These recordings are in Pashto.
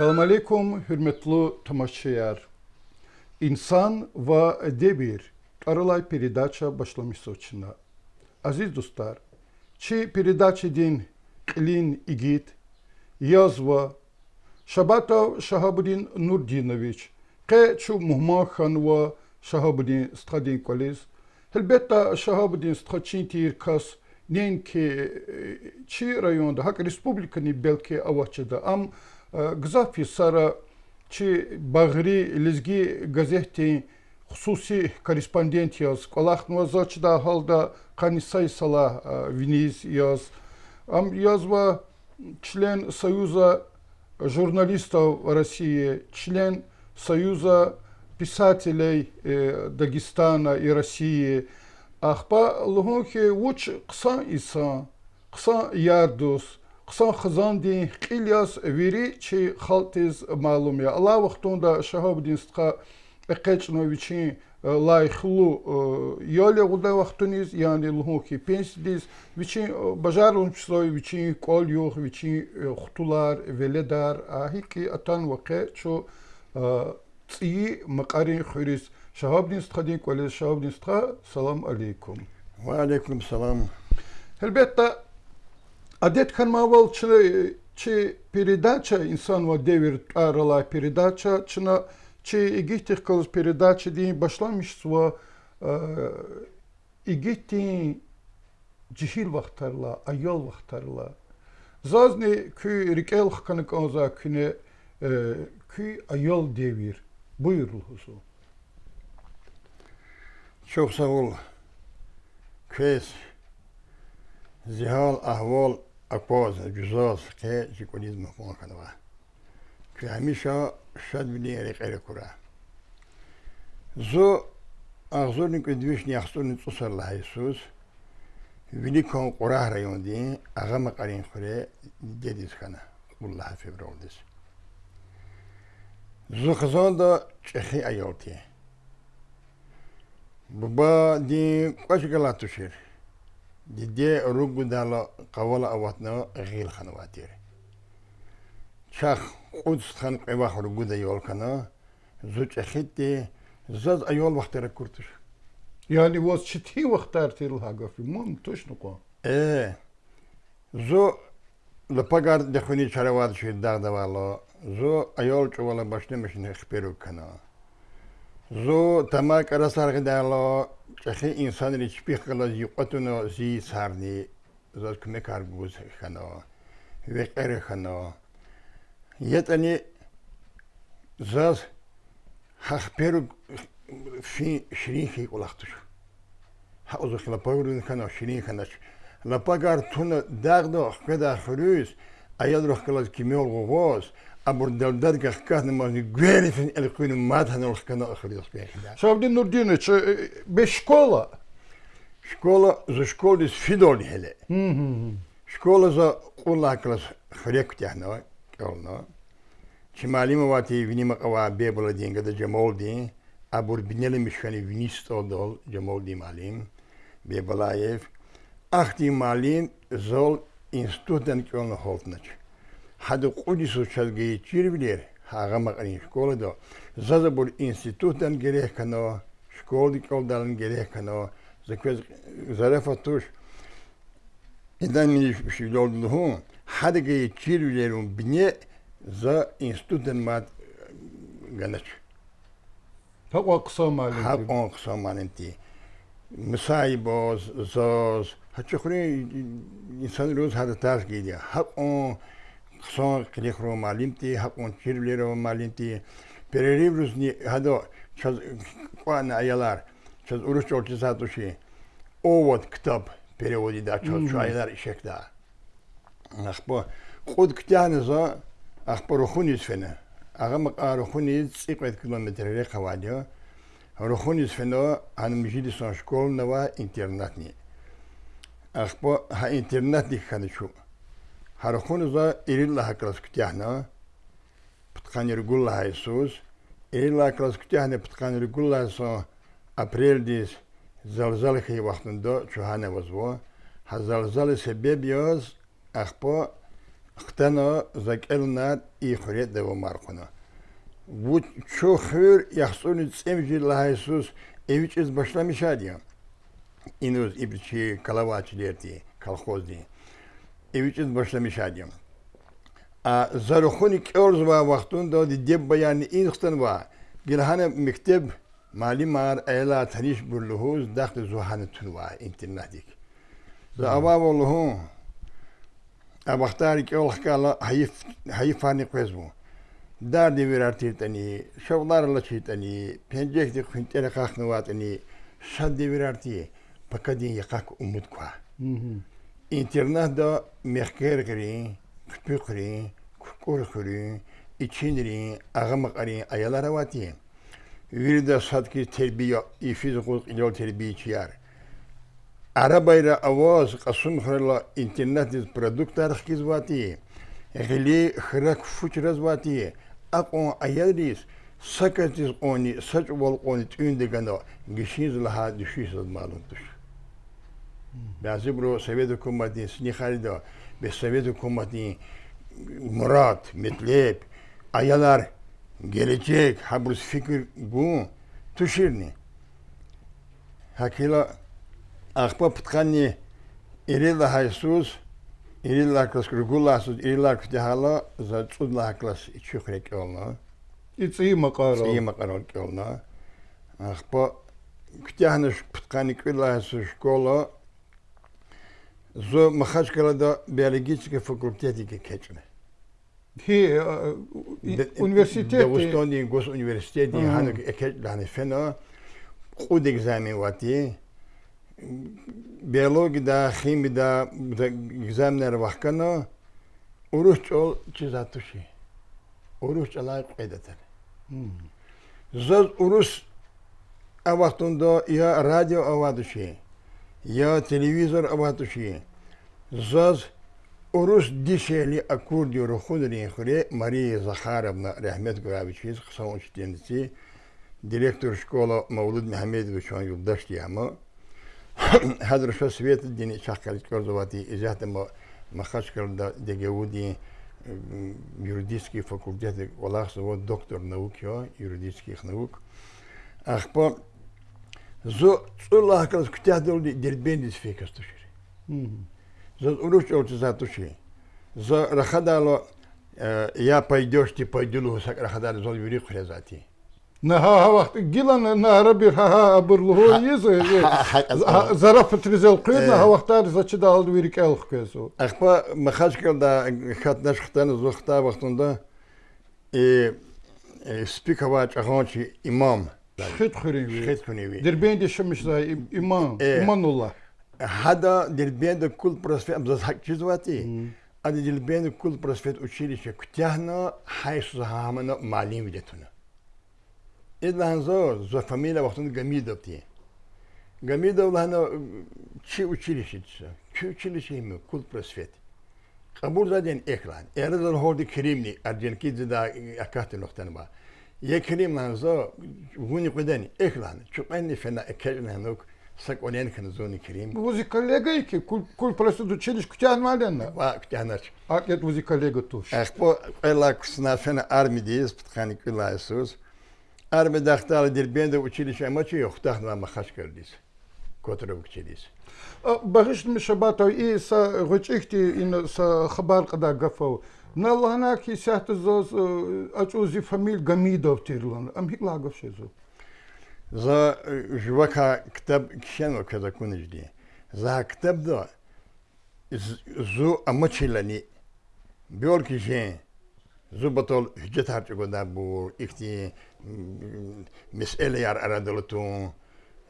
Selam aleyküm hürmetli tomaşçılar. İnsan ve devir Karolay передача başlamış soçuna. Aziz dostlar, çi передачи din Лин Игит, Язва, Шабатов Шахабудин Нурдинович, Ке Чу Мухмаханва Шахабудин Стхадин Колес, Хелбетта Шахабудин Стхачин Тиркас, Ненки Чи районда, Хак республикани Белки Авачада, Ам Гзафи сара чи бағри лизги газетте хусуси корреспондент яз. Алах да халда канисай сала виниз яз. Ам язва член Союза журналистов России, член Союза писателей Дагестана и России. Ахпа лугунки уч кса иса, кса ярдус. قسم خزان دي قيلياس ويري چي خالتيز معلوم يا الله وقتون دا شهاب دين ستقا اقيتشنويچين лайхлу ёле гуда вахтуниз яни лухи пенсидиз вичи бажарун числови вичи кол юх вичи хутулар веледар ахики атан ваке чо ци макарин хурис шахабдин стхадин коле шахабдин стха салам алейкум ва алейкум салам Elbette Адетханмавалчы чи передача инсанва девир арала передача чына чи игитих калыз передача дейін башламышсва игитин cihil vaxtlarla, ayol vaxtlarla. Zazni kü rikel hıkanık oza küne e, kü ayol devir. Buyurul huzu. Çok sağ ol. Köz, zihal, ahval, a cosa juzosa che ci que a canova che amisha shad biniere qere cura. zo agzurni ku dvishni axsuni tsusallah isus vini kon qurah rayondi aga maqarin khore dedis kana qullah febroldis zo khazonda chehi ayolti buba di qashgalatushir دیده روگو دالا قوال اواتنا غیل خانواتیر چاخ قدس خان قواخ روگو دا یول کنا زوج اخیت دی زاز ایول وقت را کرتش یعنی واز چتی وقت را تیرل هاگافی مام توش نقا اه زو لپگار دخونی چرواد شید داغ دوالو زو ایول چوالا باشنه مشنه خپیرو کنا زو تما کرا سرغ دالو چخی انسان ری چپی خلا زی قطن و زی سارنی زاد کمی کارگوز خنو وقر خنا یتنی زاز خخ پیرو فی شرین خی قلاختش ها ازو خلا پاورن خنا شرین خنش لپا گار تون داغ دو خدا خروز ایاد رو خلا کمی الگوز Abu Dardat gaat kijken, maar ik weet niet of ik een maat heb nog kunnen gespreken. без школа? Школа за школу из Фидоль хеле. Школа за улаклас хрек тяхно, колно. Чималимова ти внима кава бебла деньга да джамолди, а бурбинели мишкани вниз тодол джамолди малим, бебалаев. Ахти малим зол институтен на холтнач. حد قدسو چلگی چیر بلیر هاگه مقرین شکول دو زد بول انستیتوت دن گریه کنو شکول دیکل دن گریه کنو زکوز زرفه توش ایدن میش شیلول دو هم حد گی چیر بلیرون بینه زا انستیتوت دن ماد گنچ Pek aksa malin. Hep aksa malin diye. Misai boz, zoz. Hatta kuru insan roz hadi ters gidiyor. Hep on son крехрово малимти, хакун чирлерово малимти, перерибрусни гадо, чаз куана аялар, чаз урус ортисатуши, овод ктап переводи да, чаз шайлар ишекда. Ахпо, худ ктянезо, ахпо рухунис фене. Агам рухунис циквет километр рехавадио, рухунис фено анмжидисон школного интернатни. Ахпо, ха интернатник ханычу. ხარხონ უზა ირილა ჰაკლას ქტიანა პტყანერ გულაისუს ირილა ჰაკლას ქტიანე პტყანერ გულაისო აპრილდის ზალზალხი ვახტნდო ჩუჰანე ვაზვო ჰაზალზალი სებებიოს ახპო ხტანო ზაკელნა იხრე დევო მარხონა ვუ ჩუხურ იახსუნი წემჯი ლაისუს ევიჭეს ბაშლამიშადია ინუს იბჩი კალავაჩი დერტი колхоздин için başlamış idim. Zarıxın iki orz var vaxtında de deb bayanı inxtın var. Gilhane mektep mali mar ayla taniş burluhuz daxtı zuhanı tun var internatik. Zava hmm. bolluhu abaktar ki olak kala hayif hayifani qezmu. Dar de virar titani, şovlar la titani, pencek de xintere qaxnıvatani, şad de virar ti. Pakadin yakak umut kwa. Hı mhm. hı. internatta mehker kırın, küpü kırın, kukur kırın, içindirin, ağamak arın, ayalara vati. Virda satki terbiye, ifiz kuz ilol terbiye çiyar. Arabayla avaz, kasım hırla internet produktar hkiz vati. Gili hırak fuçraz vati. Ak on ayadris, sakatiz oni, saç vol oni tündeganda, gişiniz laha düşüyüz malum ბაზი ბრო სოვიეთ ოკუპანტი სნიხარი და მე სოვიეთ ოკუპანტი მურად მეტლებ აიალარ გელეჩეკ ჰაბრს ფიქრ გუ თუშირნი ჰაკილა ახპა პტყანი ერელა ჰაისუს ერელა კლას რეგულას ერელა ქდაჰალა ზა წუდლა ქლას ჩუხრე კელნა იცი მაყარო იცი მაყარო კელნა ახპა ქდაჰნა პტყანი კვილა ჰაისუს სკოლა So machać kala do biologicznego fakultetu keczne. He, uh, universiteti. Da ustani gos universiteti, uh -huh. hanuk eket dane fena, kud egzamin vati, biologi da, хими да, da egzaminler vakana, uruç ol çizatuşi. Uruç alay kaydeter. Hmm. Zaz uruç, a vaktunda ya radyo avaduşi. یا تلویزور абатуши заз урус дишели аккордиору худри хуре Мария Захаровна Рахмет Гуравичиз қысау учтенци директор школа Мавлуд Мухаммедович он юлдаш яма حضر شو سویت دینی چاکلیت کردواتی ازیات ما مخاش کرده دگهودی юридический факультет, Валахсово доктор наук, юридических наук. Ахпо زۆ الله کەس کوتیا دەڵی دەربێنی فێکەس توشێ زۆر ئوروش ئەوتزا توشێ زۆر رەخەداڵۆ یا پەیدۆشتی پەیدل و سەک رەخەدار زۆر یوری خێزاتی نها وقت جيلان عربي ها برلو يز زرف تريزل قيدنا ها وقت ارز تشدا الويرك الخكسو اخبا مخاش كل دا خات نش ختن زو خطا وقتندا اي سبيك واچ اخونچي امام خدخريوي خدخريوي دربين دي شمش إيمان إيمان الله هذا دربين ده كل بروسفيت أبزاز حق جزواتي هذا دربين ده كل بروسفيت أشيليشة كتاهنا حيث زهامنا معلم ودتنا إذا هنزو زو فاميلا وقتنا جميدة بتيه Гамида Улана чи училищеца, чи училище има, кул просвет. Кабур за ден еклан, ерзал ходи керимни, арденки за да акахте нохтан ба. یکی منظور گونی کدنی اخلان چون این فنا اکیل نه نک سکونین کنزونی کریم. بوزی کالجی که کل کل پلاست دو چیلش کتیان مال دن. با کتیانش. آقای بوزی کالجی توش. اخ با ایلاکس نه فنا آرمی دیز پت خانی کل ایسوس. آرمی دختر در بیند و چیلش اما چی اختر نه ما خش کردیس. کوتوله و چیلیس. باعث میشه با تو ای سه گوش اختی این سه خبر کدای گفه. Налана ки сяхта за э, ачузи фамиль Гамидов тирлан. Ам хик лагов шезу. За э, жвака ктаб кшенва када кунежди. За ктаб да зу амочилани бьор ки жен. Зу батол хджетар чугода бур. Ихти мисэлияр арадалатун.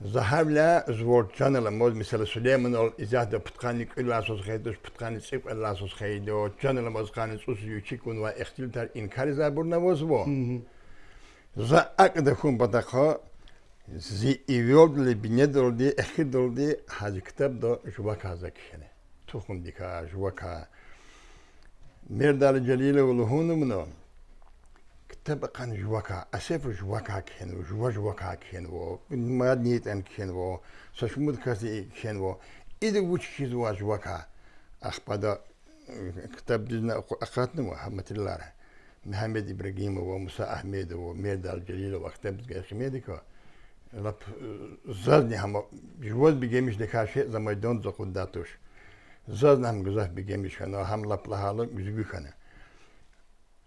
Заҳавля зводҷаналамод мисали Сулейманол изяхда путқани кӯласус хейдуш путқани цик кӯласус хейдо ҷаналамоз қани цус ючикун ва ихтилтар инкари забурнавоз во за ақда хун батақҳо зи ивёдли бинедолди эхидолди ҳази китабдо жуваказа кишене тухундика жувака мердали ҷалиловлу хунумно كتاب قان جواكا أسيف جواكا كينو جوا جواكا كينو مادنيت أن كينو سشمود كاسي كينو إذا وش كي جواكا أخبادا كتب دزنا أقاتنا محمد الله محمد إبراهيم وموسى أحمد وميرد الجليل وكتب دزنا خميدك لب زادني هم جوز بيجيمش دكاشة زمان دون زقون داتوش زادنا هم جزاف بيجيمش كنا هم لب لحاله مزبوخ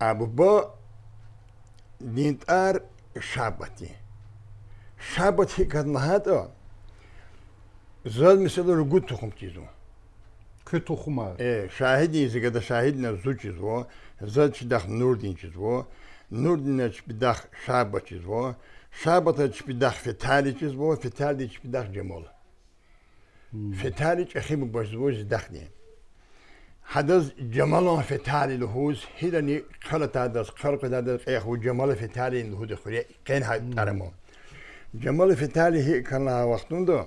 ابو با دینت شبتی. شابتی شابتی کد نهاد آن، زاد مثل رو گود تخم چیزو که تخم ار ای شاهدی ایزی که شاهد نه زو چیزو زاد چی داخ نور دین چیزو نور دین چی بی داخ چیزو شابا چی فتالی چیزو فتالی چی بی جمال فتالی چی خیم باشد و زی داخ هذا جمال في تالي لهوز هيدني خلط هذا خلق هذا قيخو جمال في تالي لهود خلي كين هاي ترمو جمال في تالي هي كان وقتون دو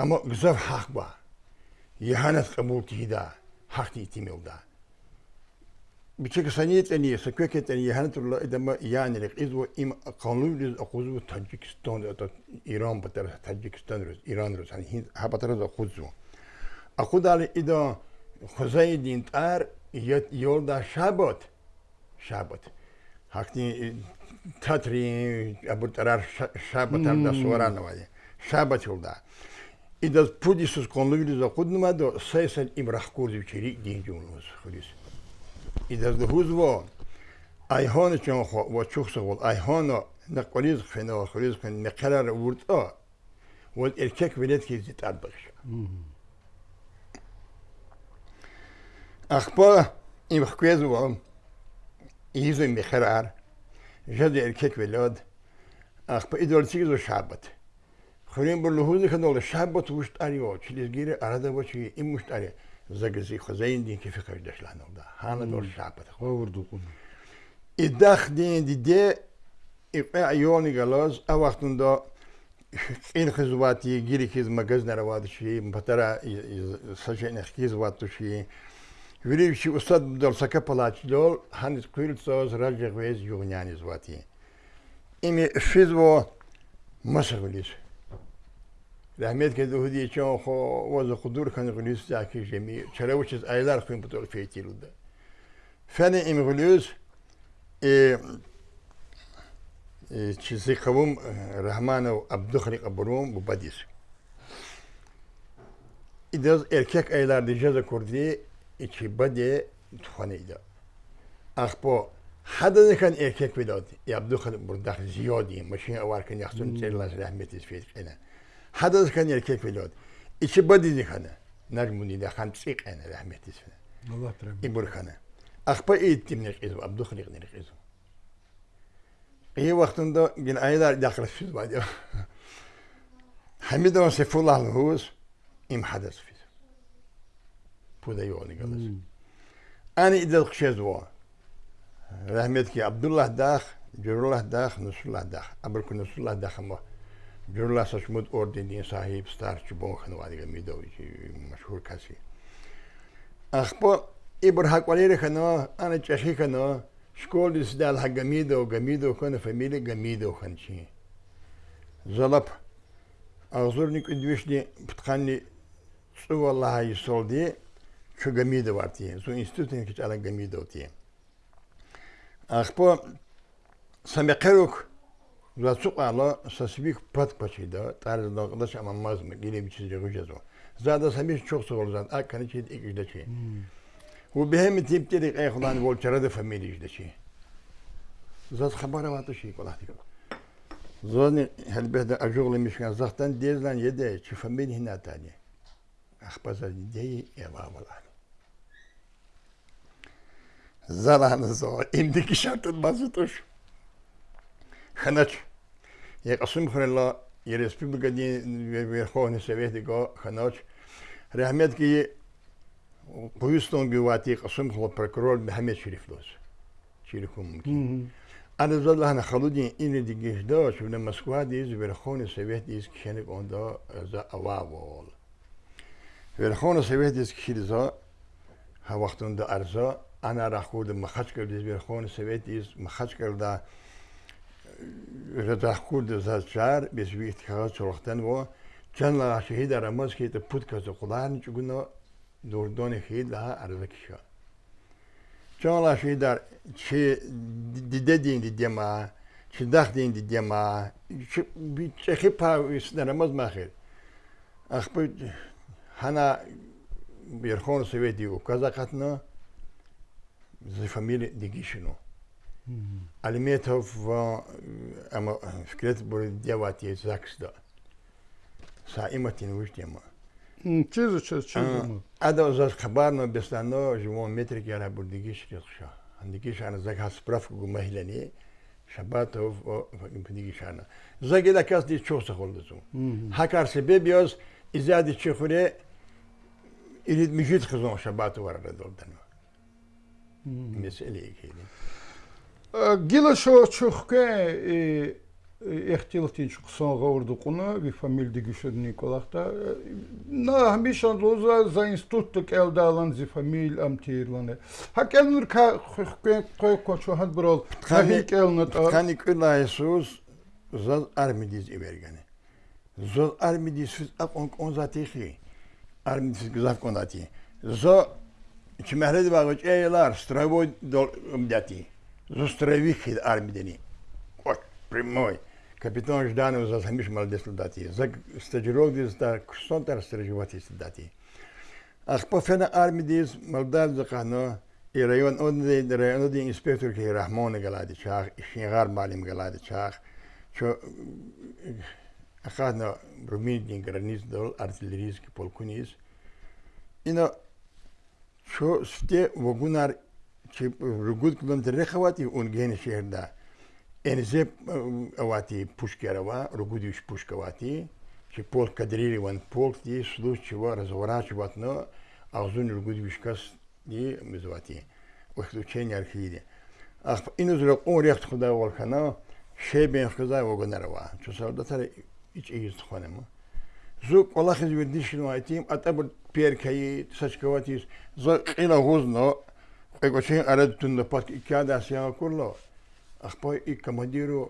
اما قزف حق با يهانت قبول تهدا حق تيتيميو دا بشكل سنية تانية سكوكة تانية هانت الله إدما يعني لك إذو إما قانون لز أخوزو تاجيكستان إيران بتر تاجيكستان روز إيران روز هني يعني هبتر أخوزو أخوز على إذا خوزای دینتر یول در شبات شبات حقی تاتری ابو ترار شبات هم در سوران نوازی شبات یول در ای در پودی سوز کنوگی در خود نماز در سای سن امرخ کورزی بچیری دین جون روز ای در در و ایحان چون خواه و چوخ سوال ایحان و نقلیز خینا و خریز خینا نقلر ورد آ و ارکک ولید که زیتاد بخشا Akbala evacuado o homem. İyizo mihrar. Jadi erkek velad. Akba idolsiz o şabat. Xurin bu luhuzi kanol şabat vuşt arıyor. Çilizgiri arada bu şey im vuşt arıyor. Zagazi xozayin din ki fikir deşlan oldu. Hana dol şabat. Kovurdu bunu. İddah din dide iqe ayoni galoz. A vaxtında این خزواتی گیری که از مگز نرواده شیه، بطرا سجن اخیز واتو شیه، Юрьевич Усад Дорсака Палачло, Ханис Куильцо, Раджахвез, Югняни звати. Ими шизво масагулис. Rahmet kez Uhudi için o vazo kudur kan gülüs zaki cemi. Çaravuçiz aylar kuyum bu tol feytilde. Fene im gülüs e, e, çizi kavum Rahmanov Abduhrik Aburum badis. İdaz erkek aylarda ceza kurdiye ikibade туханайда. Ахпо хададакан эркек ведот, ябдухан бурдах зиёди, машин аваркан яхсун церлас рахмет исфейт кена. Хададакан эркек ведот, икибади дихана, нармуни дахан цик кена рахмет исфейт. Аллах прям. И бурхана. Ахпа иттим нехизу, абдухан нехизу. İyi vaktinde gün aylar yaklaşıyoruz bence. Hamid Osefullah Huz imhadas fi. pudayooni galas ani idal qshezwa rahmetki abdullah daakh jurullah daakh nusrullah daakh abarku nusrullah daakh ma jurullah sachmud ordeni sahib starchi bonxan wadiga midovich mashhur kasi ахпо ибр хаквалери хано ана чаши хано школи сдал хагамидо гамидо хана фамилия гамидо ханчи залап азурник идвишни птхани цуваллаха исолди şu gamiye de var diye. Zu institutin ki ala gamiye de diye. Ахпо самекерок зацукало сасбик пат пачида тарз догдаш амамаз гиле бичизе гужезо. Зада самиш чок соғолзан а каничи икждачи. У бехем типтери эхлан волчарада фамилия иждачи. Зат хабара ватуши колахтик. Зони хелбеда ажугли мишкан захтан дезлан еде чи фамилия хинатани. Ахпаза дей эва валах. زرانه زو اندی کی شرط بازوتوش خنچ یا قسم خرلا یا ریسپوبلیکا دی ورخونی سویتی گو خنچ رحمت کی پویستون گواتی قسم خلا پرکرول محمد شریف دوز چیلی کم ممکن انا زد لحنا خلودی اینی دیگیش دا چونه مسکوه دیز ورخونی سویتی ایز کشنی گوندا زا اواوال ورخونی سویتی ایز کشیلی زا ها انا را خود مخچ کرد دیز بیر خون سویت دیز مخچ کرد دا را خود دزاد شار بیز بیر اتخاذ چرختن و چند لغا شهید رماز که تا پود کازو خدا هرن چگو نو دوردان خید لها چند لغا شهید در چه دیده دین دیده چه دخ دین دیده چه خی پا ویسن رماز ما خید اخبه هنه بیر خون سویت دیو کازا ازی فامیل دیگه شنو. اول می‌توف و اما فکر می‌کنم باید دیوادی از سخت دار. سعی می‌کنیم وش دیگه ما. چیز و چیز چیز دارم. آدم از اخبار نبستن اجوان متری که الان بود دیگه شریک شه. اون دیگه شان زعیت هست. سپرفکو مهیل و این پدیگه شانه. زعیت ها کس دیش چوست خوردن. هرکار سببی است از ازدی چخوره این می‌جیت که زمان شنبه‌توفر meseleye gelin. Gila şu çökke e, ehtilatin şu songa ordukunu vi famildi güçlü Nikolah'ta. E, Na hamishan loza za instituttuk elde alan zi famil amtirlanı. Hak elnur ka hükmen koy koçu had brol. Hak elnur. Kanik ila Yesus zaz armidiz ibergani. Zaz armidiz füz ak on konzatihi. Armidiz güzel konzatihi. Zor që me hredi bago që e larë, stravoj mdjati, zostaravih armideni. От, прямой. Капитан Жданов за самиш молодец солдати. За стажирок дез да ксонтар стажировати солдати. Аз по фена арми дез молдав за кано и район он район один инспектор ки Рахмон галади чах, Шингар малим галади чах. Чо ахадно руминитни границ дол артиллерийский полкуниз. И на şu sütte o günler ki rügud kilometre xavati ungeni şehirde. Enze avati pushkerava, rügudiş pushkavati. Ki pol kadrili van pol diye sulu çiva razvaraçvat no ağzun rügudiş kas diye mizvati. Vakti uçeni arhiydi. Ах, ину зра қорехт худа волхана, шебен худа вогонарва. Чусарда тара ич ийст хонема. ზო ყოლახის ვედიშნო აიტიმ ატაბ პერკაი საშკავათის ზო ყილა ღუზნო ყეკოჩი არადუნდა პატ იკადა სიაკულო ახპო ი კომანდირო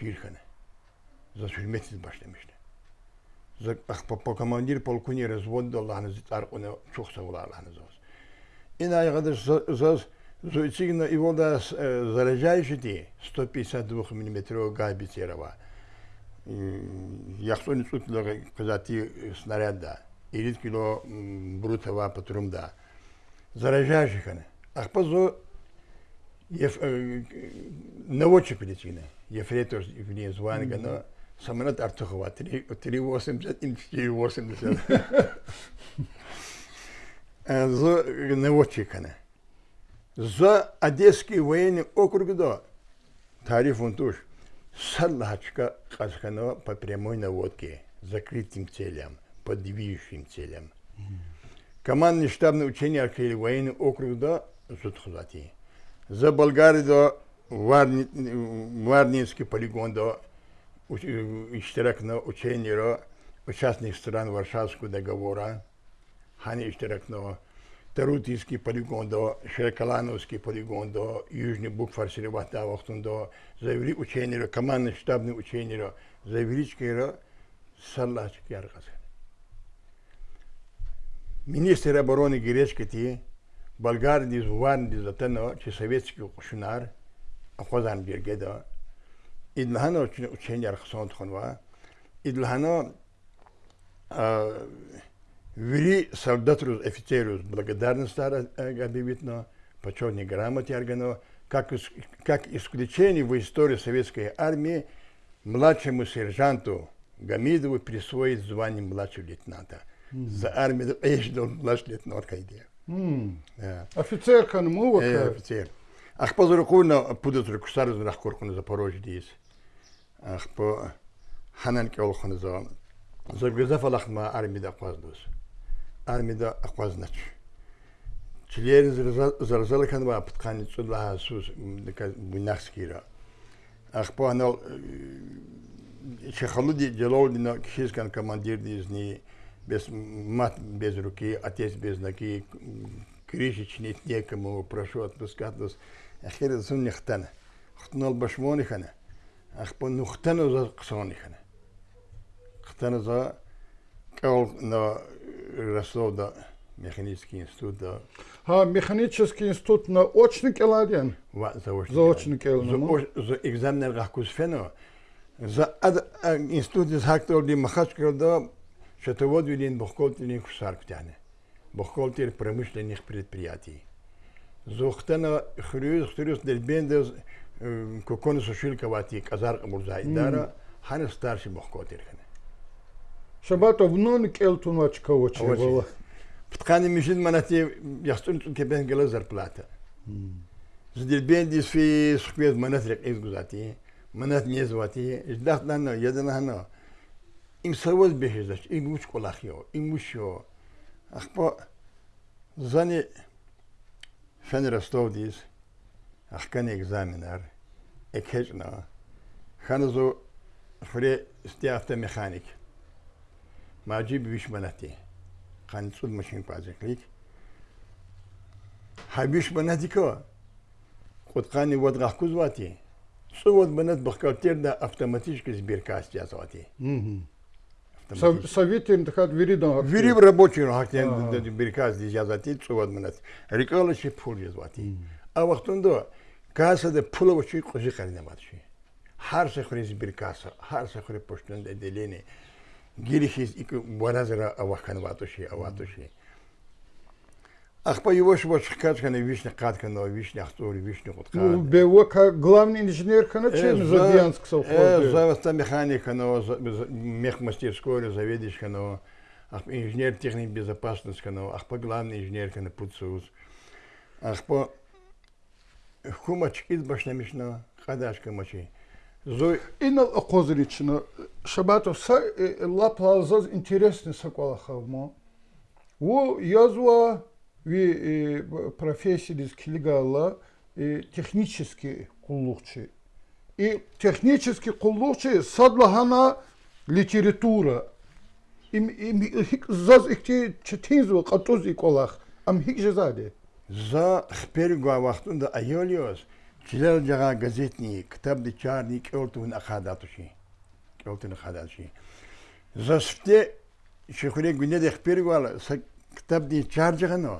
ჯირხანა ზო შიმეთის başlamıştı. Zı ahpa po komandir polkuni razvodda Allah'ınızı tarquna çok sağ ol Allah'ınız olsun. İnay kadar zaz Зуицигна его да заряжающий 152 мм гайбицерова. Яхсон Исуф казати снаряд да. 50 кило брутова патрум да. Заражающих она. Ах позо еф, наводчик медицины. Ефрейтор вне званга, mm -hmm. но самолет Артухова 380 и 480. За наводчик она. За Одесский военный округ до. Тариф он тоже. салачка Хасханова по прямой наводке, закрытым целям, по движущим целям. Командный штабный учение архиле военный округ до Зудхузати. За Болгарию до Варнинский полигон до Иштеракного учения участных стран Варшавского договора. Хани Иштеракного Tarutijski полигонда, Шеркалановский до Южный Букфар Серебата вахтунда, завели учения, командный штабный учения, завели чкера, саллач яркасы. Министр обороны Гречкати, болгар дизван дизатана, че советский кушунар, ахвазан бергеда, идлхана учения архсонт хонва, идлхана Вели солдату офицеру благодарность благодарностью э, объявить, но почетной грамоте органов, как, как исключение в истории советской армии младшему сержанту Гамидову присвоить звание младшего лейтенанта. Mm. За армию ежедол э, младший лейтенант кайде. Mm. Да. Офицер канму Э, офицер. Ах по зуркуна пудут руксар за на Запорожье здесь. Ах по хананке олхуна за. Зоргазафалахма армия да кваздус. armide akvaznak. Çileri zarzalı kan var pıtkanı çudla hasus bunak kira. Akpa anal şekalı di celov dina kişis kan komandir dizni без мат без руки, отец без ноги, крышечь нет некому, прошу отпускать нас. Ахир зун нехтана. Хтнал башмонихана. Ахпа нухтана за ксонихана. Хтана за Кал на Ярослав э, да механический институт да. Ha mexanički институт на очни келаден. Ва заочни. Заочни келаден. За екзамен рахкус фено. За э, институт из хактор ди махачкал да шатовод вилин бухколтилин хусарктяне. Бухколтил промышленных предприятий. زوختنا خريوز خريوز للبيندز كوكون سوشيل كواتيك أزار أبو زايد دارا هنستارش بحكوتير چه اون تو نون کلتونو ها چکا باشی؟ باید چکا باشی. پتخانه میشه از یه هستون که بند گله زر پلاته. زی دیل بیندی از فی سخوی از منات رقیز گذاتی، منات میزواتی، از دخت نه نه، یاد نه نه. این سرواز بخش داشت، این موچ کلاخ یا این موچ یا. اخبا زنی فن راستاو دیز، اخکن اکزامنر، اکهج نه، خانه زو خوره استیافتا Macib Vişmanati. Kanıtsız machine pazıklık. Habiş banati kava. Kutkani vat gahkuz vati. Su vat banat bakkalter da автоматически сбиркас тязати. Совет интихат виридан. Вирим рабочий хактен да сбиркас дизязати су vat banat. Рикала ши пул дизвати. А вахтунда каса да пула вачи кожи каринамат ши. هر څه خوري سبیر کاسه هر څه خوري پښتون د دلینه гирихиз и баразера авахан ватуши, аватуши. Ах по его поевош вот на вишня на вишня ахтори вишня кутка. Ну бево как главный инженер каначен э, за Дянск совхоз. Э, за та механика но мех мастерской заведичка но ах инженер техник безопасности но ах по главный инженер кана пуцус. Ах по хумачки из башнамишна хадашка мочи. Зој ино акозрично шабатов са э, ла плазаз интересни саквалахавмо. У язва ви э, профессии дис килгала э, технически куллукчи. И технически куллукчи садлахана литература. Им им заз ихти четинзва катуз иколах. Ам хикжезаде. За хпергуа вахтунда айолиос. چلو جگه گزیت نی کتاب دیچار نی کلتون اخاداتوشی کلتون اخاداتوشی زاسفته شخوری گونه دیخ پیرگوال سا کتاب دیچار جگه نو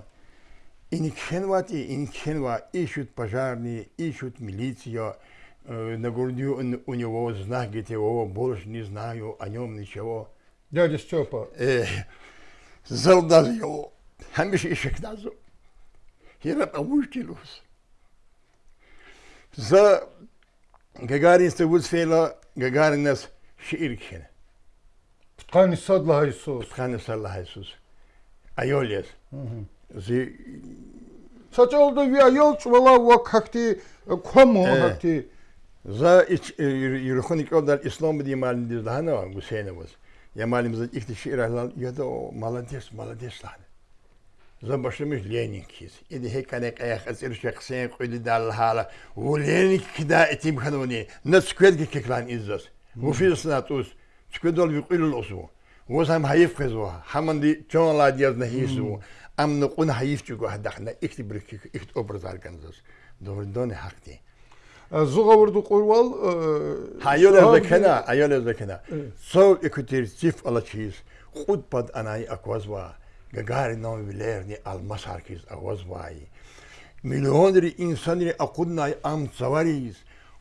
این کنواتی این کنوا ایشود پجارنی ایشود ملیتیا на грудью он, у него знак, где его больше не знаю о нем ничего. Дядя Степа. Э, Залдал его. Хамиш еще к назу. Я на помощь делюсь. за гагаринство высфела гагаринас ширкхин. Ткани садла Иисус. Ткани садла Иисус. Айолес. Зи Сачолда ви айол чвала ва какти кому какти за юрхоникодар ислам дималин диздана гусейнавас. Ямалимиз ихтиши ирахлан яда молодец, молодец лахна. زبشمش كيس إذا هيك أنا قياخ أسئلة شخصين قيد دال الهالة ولينك كدا إتيم خنوني نسكويد كيكلان إزاس وفي سناتوس تكويد دول بيقول الأسبوع وزهم هيفقزوها حمن دي تون لا ديال نهيسو أم نقون هيف تجو هدخنا اكتب لك اكت أبرز أركنزاس دور دوني حقتي زغور دو قروال هايول ازكنا هايول ازكنا سو اكتير سيف على تشيز خود باد أناي أكوازوا Gagarin Гагаринова, Велерни, Алмаз Аркис, Авозваи. Миллионери инсанери акуднай ам цаварис,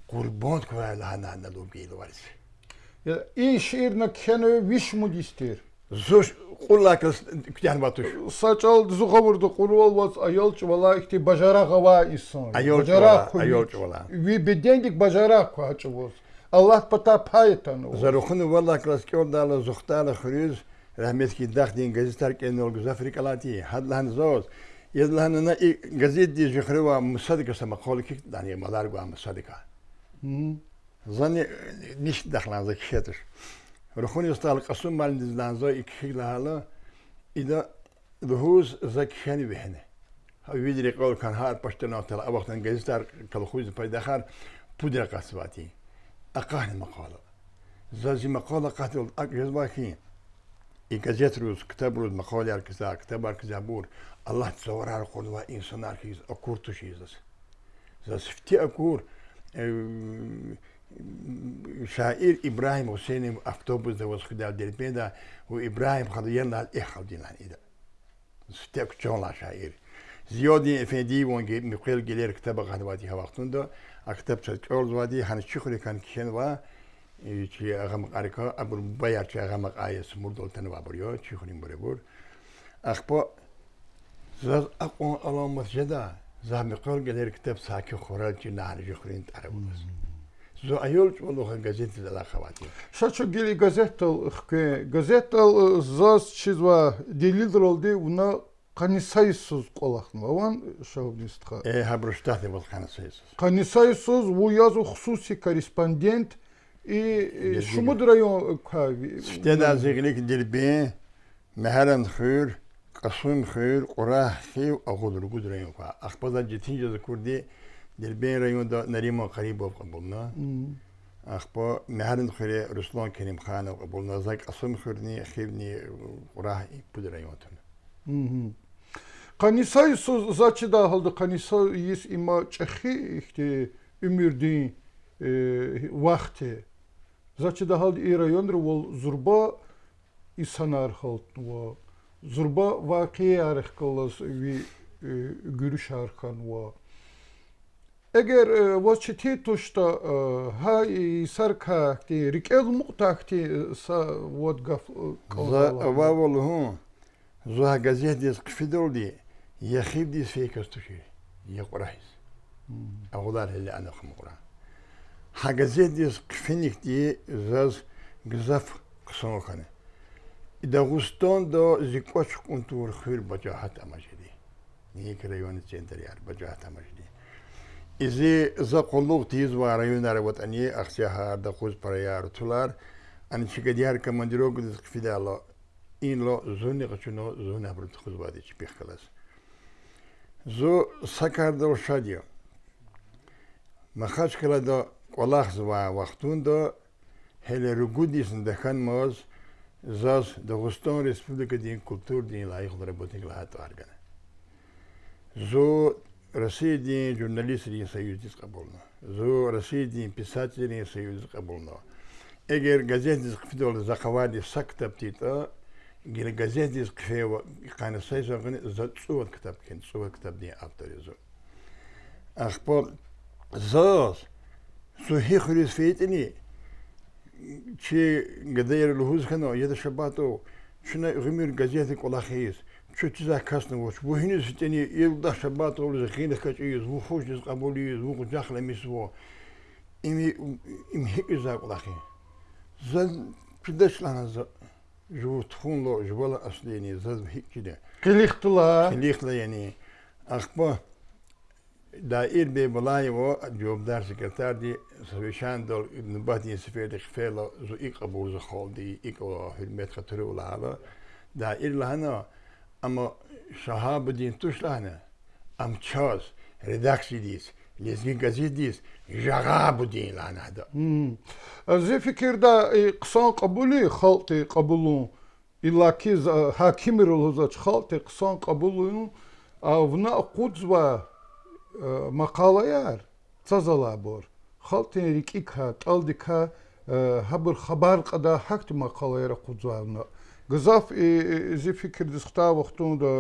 курбон квай лахананна лубгейл variz. И шир на кену виш мудистир. Zuş kullakız kütüyen batış. Saçal zuha vurdu kurul vaz ayol çuvala ikti bajara kava isan. Ayol çuvala, ayol çuvala. Vi bedendik bajara kava çuvuz. Allah pata paytan. Zarukhunu valla klaski ordalı zuhtala hürüz. rahmetli daxdin gazeteler kendine ol güzel frikalati. Hadlan zoz. Yedlanına gazet diye jükhre ve musadika sama kol kik dani malar gwa musadika. Zani niş dakhlan za kişetir. Rukhuni ustal qasum mal dizlan zo ikşik lahala ida dhuhuz za kişeni bihne. ویدری قول کن هر پشتن آتلا اوقتن گزیتر کل خویز پای دخار پودر قصواتی اقاهن مقاله زازی مقاله قتل اقیز باکی ایگزیت روز کتاب روز مخالی هر کسی کتاب هر بور الله تصور هر خورد و انسان هر کسی هر اکور تو شیز دست از سفتی اکور شاعیر ابراهیم حسین افتوبوز دوست خدا دل پیدا و ابراهیم خدا یه نال ای خودی نانی سفتی اکور چون لاش شایر زیادی افندی وان گیر گلر گلیر کتاب ها وقتون دا اکتاب چود که اول زوادی کن و چې هغه مقارکا ابر بایر چې هغه مقایس مرد ولتن وابریا چې خونیم بره بر اخبا زاز اقوان الان مسجده زهم قول گدر کتاب ساکی خورل چې نهرجی خورین تره بودست زو ایول چې ولوخه گزیت زلا خواتی شا چو گیلی گزیت گزیت زاز چیز و دلیل درولدی اونا Kanisayısız kolaklı olan şahıbnistka. E, e habrıştatı bol kanisayısız. Kanisayısız, bu yazı hususi korespondent, и смотрю, штеда зеглик дерби, мехерен хыр, касун хыр, ура хив, а худр гудраю ка. Ахпада жетинже за курди дерби районда Нарима Харибов кабулна. Ахпа мехерен хыре Руслан Керимханов кабулна. Зак касун хырни хивни ура пудрайотун. Канисай зачи да халды канисай ис има чехи ихти өмүрдүн вакты. Значит, дагал и район рвол зурба и санар халтнува. Зурба вакия архкалас ви görüş arkan va. Eğer vaçiti tuşta e, ha e, sar kahti rikel muhtakti e, sa vod gaf kalala. Vavol hu. Zuha gazet diz kfidol di. Yakhib diz fekastuşi. Yakurahis. Hmm. Ağudar hele anakım Kur'an. Ha gazetes kfinik die zaz gzaf ksonokhane. Dağıstan da zikoç kuntur khir bacahat amajidi. Nik rayon center yar bacahat amajidi. İzi za qolluk tiz va rayon arvatani axsiyahar da quz parayar tular. Ani chigadiyar kamandirog diz kfidalo. این لو زونی قچونو زونه برد خود وادی چی پیخ کلاس زو سکر دل شادیو مخاش کلا دا olaxzıva vaxtunda hele rugudisinde dekan moz zaz Dağıstan Respublika din kultur din layıklı rabotik lahat vargana. Zo Россия din jurnalistlerin союзы kabulna. Zo Россия din pisatellerin союзы kabulna. Eğer gazetesi kıfıdoğlu zakavadi sak taptita, gene gazetesi kıfıya kanısaysa gını za tsuvat kitap ken, tsuvat kitap din avtorizu. Akpo zaz, صحيح رسفيتني شي قدير الهوز كانوا يد شباتو شنا غمير قزيتي قلاخيز شو تزا كاسنا وش وهنا ستني يلدا شباتو لزخين كاتيز وخوش قبوليز وخجاخ لمسوا إمي إم هيك زا قلاخي زاد بدش لنا زا جو تخون لو جوالا أصليني زاد هيك كده كليختلا كليختلا يعني أخبار دائر إربي بلاي و جوبدار سكرتار دي سويشان دول نباتي سفير خفيلة زو إيق أبور زو خول دي إيق و هرمت خطر و لعبة دا إر لهنا أما شهاب دين توش لهنا أم تشاز редакції діс. Лезгин газет діс. Жаға будин лана да. Зі фікірда қсан қабулі халти қабулу. Иллаки хакимир лозач халти қсан қабулу. Вна қудзва مقاليار تزلابور خالتين ريكيكا تالديكا هبر خبر قدا حكت مقاليار قدزالنا قزاف زي فكر دسختا وقتون دا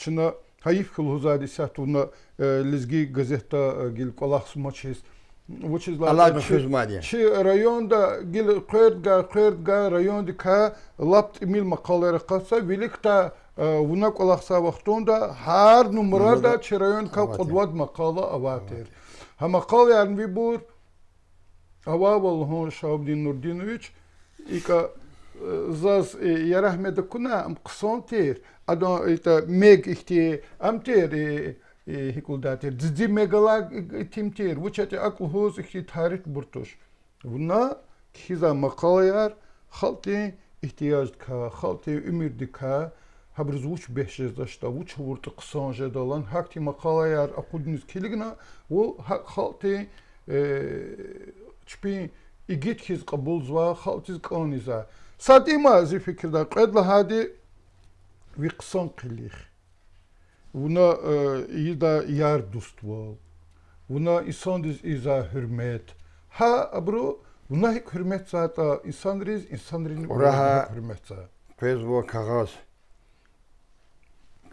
چنا هايف كل هزادي ساتونا لزجي газета гил колахс мочис which is like Allah Mufuzmania. Çi rayonda gil qerdga qerdga rayonda ka lapt emil maqalere qatsa velikta ونەک ئەلەخسا وەختۆندا هەر نومرەدا چرەوێن کە قووات مەقاڵە ئەواتێر هەمە قاڵیانوی بور ئەوا بەڵهۆ شابدی نوردینویچ ئیکە zaz yərəhmə də kuna am qıson ter ado ita meg ihti am ter hikuldater dzidzi megala tim ter vuçati akul hoz ihti tarih burtuş buna kiza maqalayar xalti ihtiyac ka xalti ümür dika хабрзуч бехшезашта уч вурт қсанже далан хакти мақалаяр ақуднис килигна ол халти э, чпи игит хиз қабулзва халтиз қониза сатима зи фикрда қедла хади виқсан қилих уна э, ида яр дуствол уна исандиз иза хурмет ха абро уна хик хурмет зата исанриз исанрин хурмет за фезво кагаз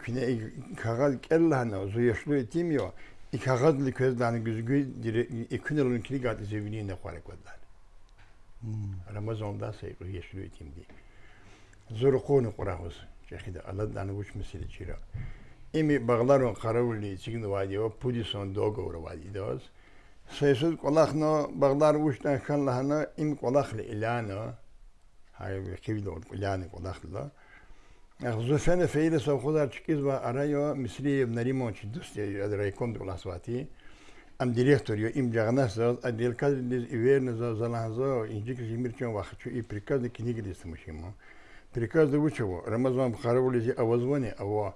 zor 그냥 이 가가 dani 소예슈로 팀이요. 이 가가들 그다는 그그 이 그늘은 길이가 돼서 위에 거래 거다. 음. 라마존다 세고 예슈로 팀디. zorqoonu qoraqos chekhida aladan gush misili chira imi baglaron qaravulli chigin wadi o pudison dogor wadi dos sesud qolaqno baglar gushdan khanlahana im qolaqli ilano hay qivil ilanı qolaqla Zülfen er Efe'yi de savkozar çıkız ve araya Misri ibn Limon çi dustya ya da raykom dola svati. Am direktor yo im jagnasaz a delkaz diz iverne za zalanzo injik jimir çon vakh çu i prikaz de knigi diz mushimo. Приказ Дагучеву, Рамазан Бхаравулизи Авазвони, Ава,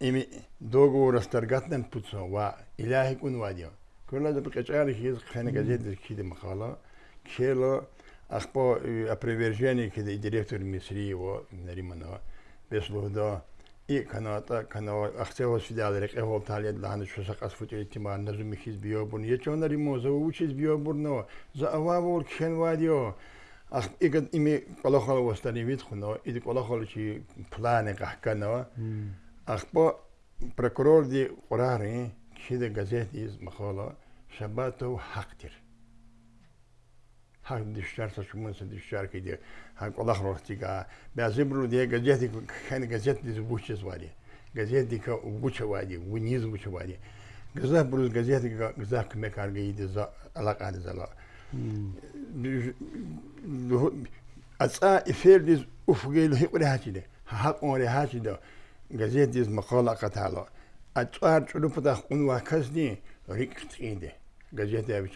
ими договор расторгатнен путсон, ва иляхик унвадио. Курла да прикачали хиз хэнэ газет дискиди махала, кшело Ах по э, опровержению, когда и директор Мисри его Нариманова беслугда и каната канава ахтело сидалерек эвол талия длаханы шусак асфут элитимар назум михиз биобурн ечон наримо за учиз биобурно за ававол кшен вадио ах игад ими колохол востани витхуно и колохол чи планы кахкано ах по прокурор ди орари кшиде газет из махола шабатов хактир حق دیشتر تا شما سه دیشتر که دیگه هر کلا خورتی که به ازیم رو دیگه گزیتی که خیلی گزیت دیز بوچه زواری گزیتی که بوچه وادی و نیز بوچه وادی گزه بروز گزیتی که گزه که مکارگی زا علاقه دیز از اصلا افیر دیز افگیل هی قره هاچی دی حق اون ری هاچی دی گزیت دیز مقال قتالا اتوار چلو پتخ اون وکس دی ریکتی دی گزیتی هاوی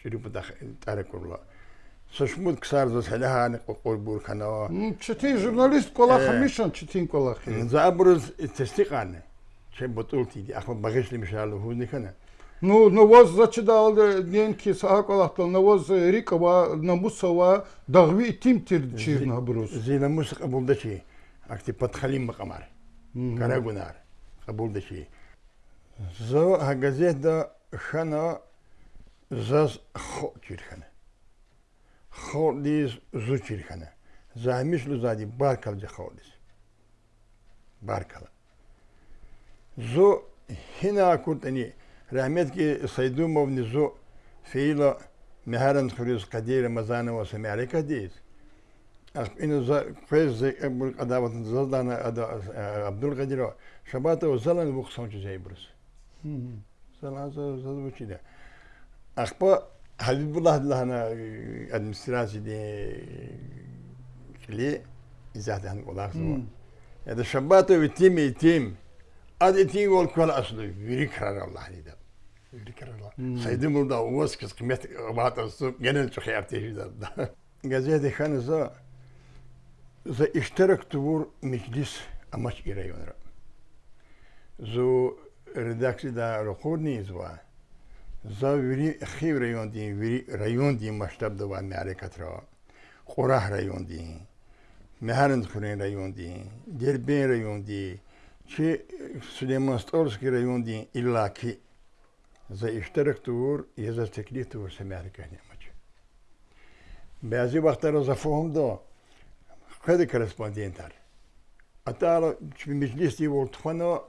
چلو پتخ چلو Сушмуд ксардус хелехани кукурбурханава. Четин журналист колаха мишан четин колахи. Забруз тестикане. Че ботулти ди ахма багишли мишалу хунихана. Ну, навоз зачидал денки саакалахтал, навоз рикова, намусова, дагви тимтир чирна бруз. Зи намус кабулдачи, акти подхалим макамар, карагунар, кабулдачи. Зо газета хана заз хо чирхана. Xalqlıyız zükirxənə. Zəhmişlü zadi barkavcı xalqlıyız. Barkavı. Зо хина куртани рахметки сайдумовни зо феила мехаран хурис кадир мазанова самяри кадис ину за квез за адават заздана абдул кадиро шабатова залан бухсан чузей брус залан зазвучида ахпа حبيب الله الله أنا أدمستراجي دي كلي اذا إزاد عن سوا هذا شباطه ويتيم يتيم أد يتيم كل أصله يريك هذا الله حديدا يريك هذا سيدي مرضى ووسك قمت بعض الصوب جنن شو تخي تيجي ده جزيدة خان زا زا اشترك بور مجلس أماش إيريون زو رداكسي دا رقورني زواه Zaviri xiv rayon diyin, viri rayon diyin maştab da var nare katra. Qorah rayon diyin. Meharın xurin rayon diyin. Gerben rayon diyin. Çi Süleyman Stolski rayon diyin illaki. За iştirak tuğur, ya za teklif tuğur semerika nemaç. Bazı vaxtlara za fohum da, xedi korrespondentar. Atara, çi meclis diye voltufano,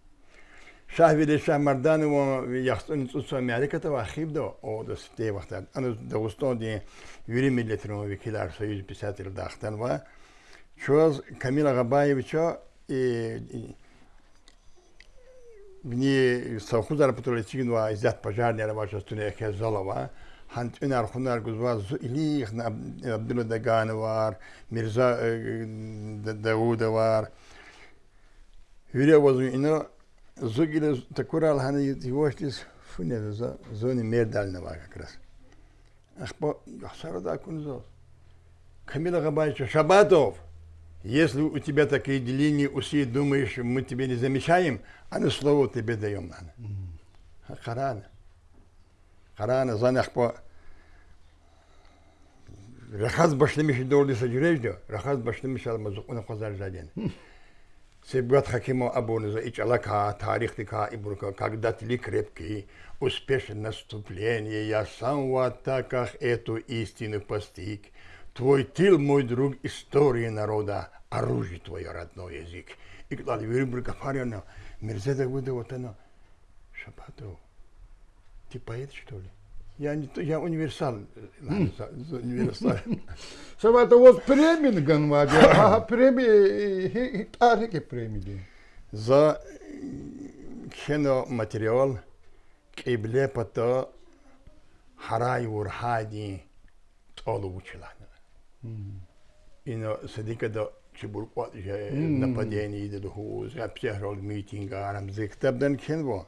شاه ویلی شاه مردان و یخستان از اصول میالکتا و خیب دو او دو سفته وقتا انا دوستان دین ویری ملیترون و ویکیل اکسایی جو رو داختن و چواز کمیل غبایی بچا بینی سوخوز را و ازیاد پجار نیر باش از تونه زالا و هند این ار خونه ار گزواز زو ایلیخ وار میرزا داود وار ویری وزوی اینو Зогеля Такурал Ханают его из фунера за зоне мер дальнего как раз. Ахпа Сарада Кунзов. Камила Габаевича Шабатов. Если у тебя такие деления, усы, думаешь, мы тебе не замечаем, а на слово тебе даем надо. Харана. Харана, занахпа. Рахаз башлемиши доли саджреждю, рахаз башлемиши алмазуку на хазар жаден. Сибгат Хакима Абунза и Чалака, Тарихтика и Бурка, когда тли крепкие, успешен наступление, я сам в атаках эту истину постиг. Твой тыл, мой друг, истории народа, оружие твое родной язык. И когда Вирим Буркафарина, вот она, Шапатов, ты поэт, что ли? Я, не, я универсал. универсал. Сабата вот премин ганвади, а преми какие премии. За э, кино материал кибле пато, харай урхади толу учила. на садика до чебуркот же нападение идет хуз, а психрол митинга арам зиктабдан кинво.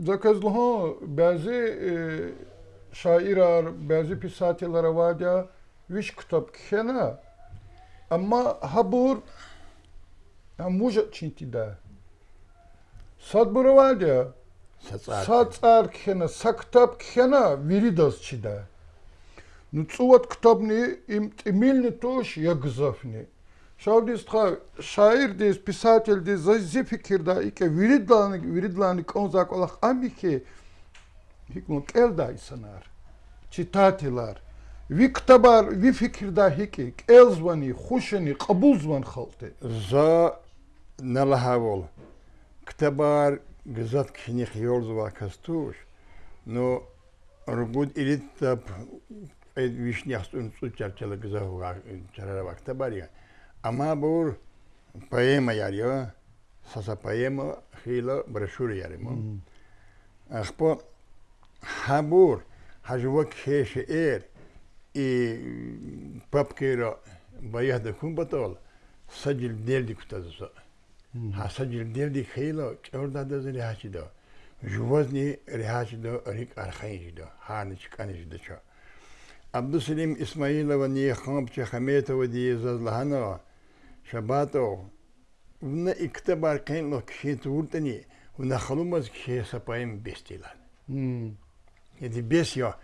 Заказ лоҳо баъзе шоирар, баъзе писателлара вадя виш китоб кихена, амма ҳабур ҳамужа чинтида. Сад бура вадя, сад цар кихена, са китоб кихена виридас чида. Ну цуват китобни им тимилни тош ягзафни. შავდის თხა შაირდის писательდი ზიფიქირდა იკე ვირიდლანი ვირიდლანი კონზაკოლა ამიხე იკმო კელდა ისანარ ჩიტატილარ ვიქტაბარ ვიფიქირდა ჰიკი კელზვანი ხუშენი ყბულზვან ხალთე ზა ნალაჰავოლ ქტაბარ გზად ქინი ხიორზვა კასტუშ ნო რგუდ ილიტაბ ეს ვიშნიახსტუნ წუჭარჩელა გზა ხურა ჩარარა ქტაბარია Amabur, poema yariyo, sasa poema hila brashuri yarimo. Mm-hmm. Akhpo, habur, hajwa kheshi er, e papkeiro baiyah da kumbatol, sajil deldi kutazuso. Ha sajil deldi khilo, chorda da zi lihachi do. Juvazni lihachi do, rik arkhayinji do, harni chikanji do cho. Abdusilim Ismailova ni khomp chikhametova di zazlahanova, Шабатов, уна икте баркайн ло кши туртани, уна халумаз кши сапаем бестилан. Еди бес я,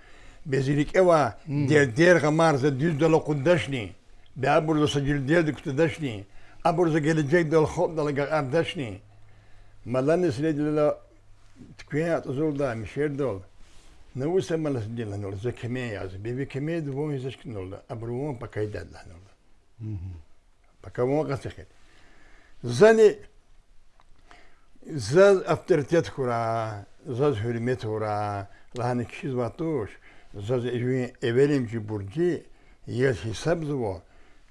безилик эва, дер дер гамар за дюз дало кудашни, бе абур за саджил дер дик тудашни, абур за геледжек дал хоп дал гардашни. Малан средила тквият зулда, мишердол. نوسه ملس دل هنول زكمي ياز بيبي كمي دوم يزشك نول أبروان بكايداد هنول. пока могат сехет. Зани за авторитет хура, за хюрмет хура, лахани кишиз ватуш, за эверим чи бурджи, ел хисаб зво,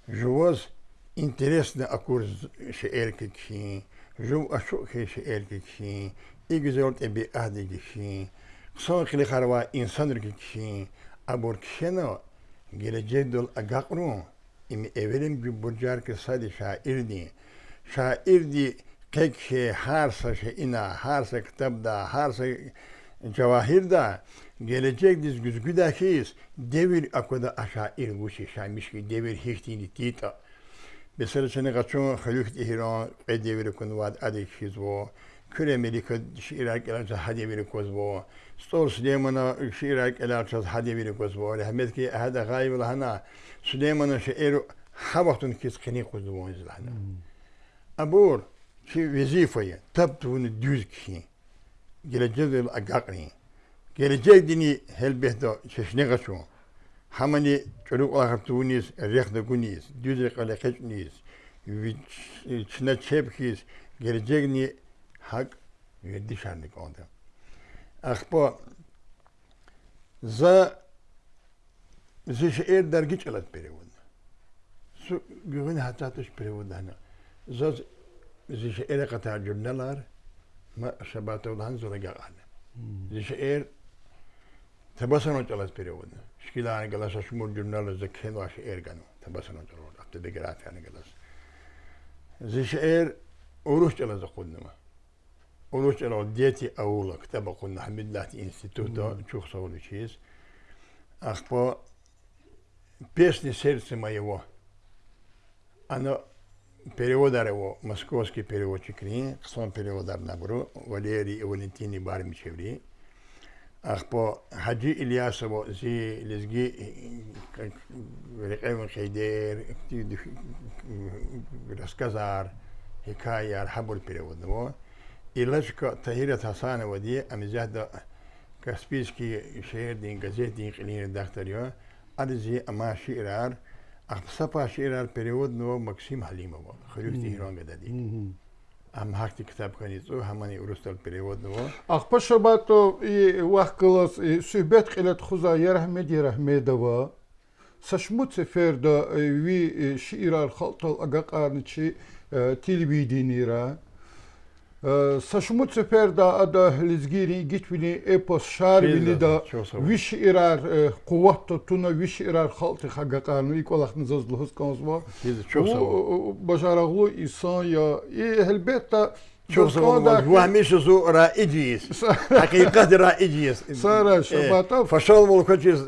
живоз интересно акур шеэр кичи, жив ашук шеэр кичи, игзолт эби ахди кичи, ксон хили харва инсан ркичи, абур кишено, геледжет дол агакру, ایم اولیم که بودجار که ساده شاعر دی شاعر دی که که هر سا شه اینا هر سا کتب دا هر سا جواهر دا گلی دیز گزگو دا خیز دیویر اکو دا اشاعر گوشی شامیش که دیویر هیشتی تیتا بسر چنگا چون خلوخت ایران ای دیویر کنواد ادیش و كل أمريكا شيراك إلى جهة هذه أمريكا زبوا ستور سليمان شيراك إلى جهة هذه أمريكا زبوا لهمت كي هذا غايب لهنا سليمان شير حبطن كيس كني قزبوا زلنا أبور شي وظيفة تبتون دوز كي جل جد الأقاقني جل جد ديني هل بهدو ششني غشو حمني تلوك آخر تونيس ريخ دقونيس دوز رقالي قشنيس وشنا تشيبكيس جل جد حق یه شاندی که آدم ز زیشیر زا زیش ایر درگی چلت سو گوین حتا تش پیره ز دهنه زا زیش ایر قطع ما شبات او دهن زوره گل آنه زیش ایر تباسه نو چلت پیره شکیل آنه گلاس شمور جنه لار زکه نو آشه ایر گنه تباسه نو چلت زیش خود نمه Onun için o deti avula kitabı kunna Hamidlat instituta çok sorun şeyiz. Ах по песне сердца моего. Она переводар его, московский переводчик Рини, сон переводар на гру, Валерий и Валентиний Бармичеври. Ах по Хаджи Ильясову зи лезги Рекевин Хейдер, рассказар, Хикай Архабуль переводного. ilaçka tahirat hasane ve diye amizahda Kaspiyski şehirden gazetin qilini daxtarıyor. Adizi ama şiirar Aqsapa şiirar period no Maksim Halimov. Xirüf Tehran gadadi. ام هاکتی کتاب کنید او همانی اروستال پریود نو اخ پشا با تو وقت کلاس صحبت قلت خوزا یرحمد یرحمد و سشموت سفر دا وی شیرار خلطال اگا قارنچی تلویدینی را Сашуму цепер да ада лизгири гитвини эпос шарвили да виш ирар куватто туна виш ирар халты хагакану и колахны зазлохыз конзва. Бажараглу исан я и элбетта شوف وهميش زو رائجيس حقيقة رائجيس سارة شباتا فشل ملكوتيز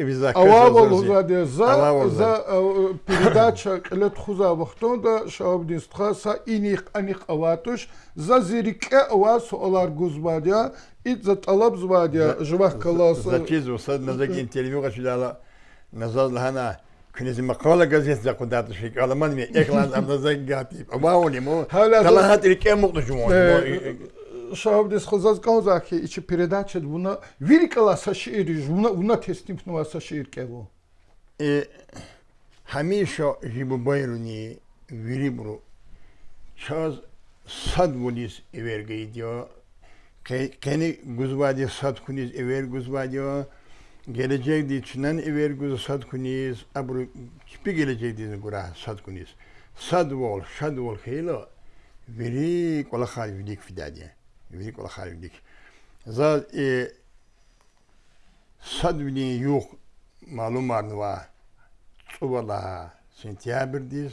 ويزا اوال زادي زا زا передача лет хуза вахтонда шаобдинстха са иних аних аватуш за зирике ава суалар гузбадя и за талаб звадя жвах калас за чизу сад назаги интервью гашидала назад лхана که مقاله گذشت زکو داده شکر کرده. الان من یک لحظه هم نزدیک گفتیم. او باونیم اون. حالا هاتری که هم مختوش مونیم. شاه عبدی از خوز از گوزه ها که ایچه پرداشت بونا ویری کلا اصا شعریش. بونا تصمیمت نو اصا که بو. همیشه جیب بایرونی ویری برو. چاز صد ولیس اویر که کنی گزوادی صد کنیز اویر گزوادیو geleceği düşünen ivergüzü satkuniyiz, abru kipi geleceği dizin gura satkuniyiz. Sadvol, şadvol heylo, veri kola halivdik fidadiye. Veri kola halivdik. Zat e, sadvini yok malum arnıva, çuvala, sentyabrdiz,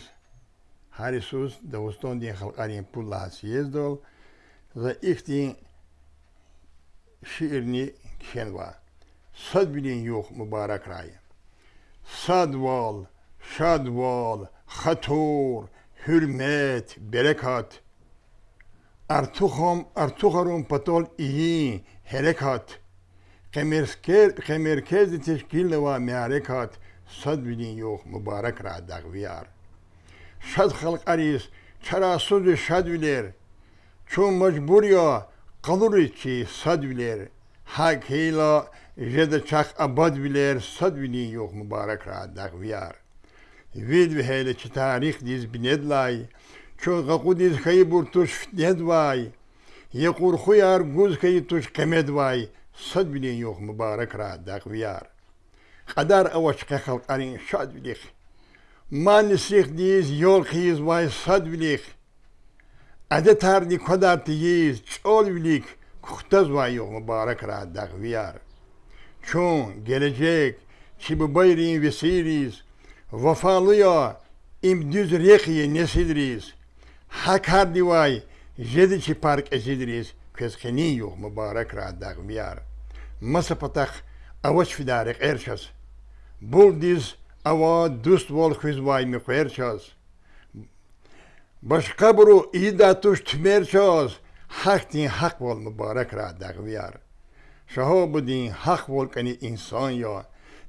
harisus, davuston diyen halkariyen pulla siyezdol, za ihtiyin şiirni kişen Sad bilen yo'q muborak rayi sadval şadval xator hurmat barakat ارتوخم ارتوخرم پتول ای حرکات قمرکز تشکیل و معرکات صد بدین یوخ مبارک را دغویار شد خلق اریس چرا سود شد ویلر چون مجبور یا قدر چی صد ویلر حق هیلا Жеда чах абад вилер сад вилин йох мубарак радах вияр. Вид вихейле чи тарих диз бинедлай, чо гакку диз хай бур туш фтнедвай, якур хуяр гуз хай туш камедвай, сад вилин йох мубарак радах вияр. Qaдар awachqa xalqarin shad vilik. Man nisrix diz yol xiz vay sad vilik. Adetarni kodar tiyiz çol vilik. Kuhtaz vay yox mübarek raddaq viyar. چون گلجک چی ببایرین ویسیریز وفالویا ام دوز ریخی نسیدریز حک دیوای جدی چی پارک ازیدریز کس خنی یو مبارک را داغ بیار مس پتخ اوش فیدارق ارشاز بول دیز او دوست وال خویز وای میخو ارشاز باش قبرو ایده توش تمرشاز حق تین حق ول مبارک را داغ بیار شه ها بودین حق ولکنی انسان یا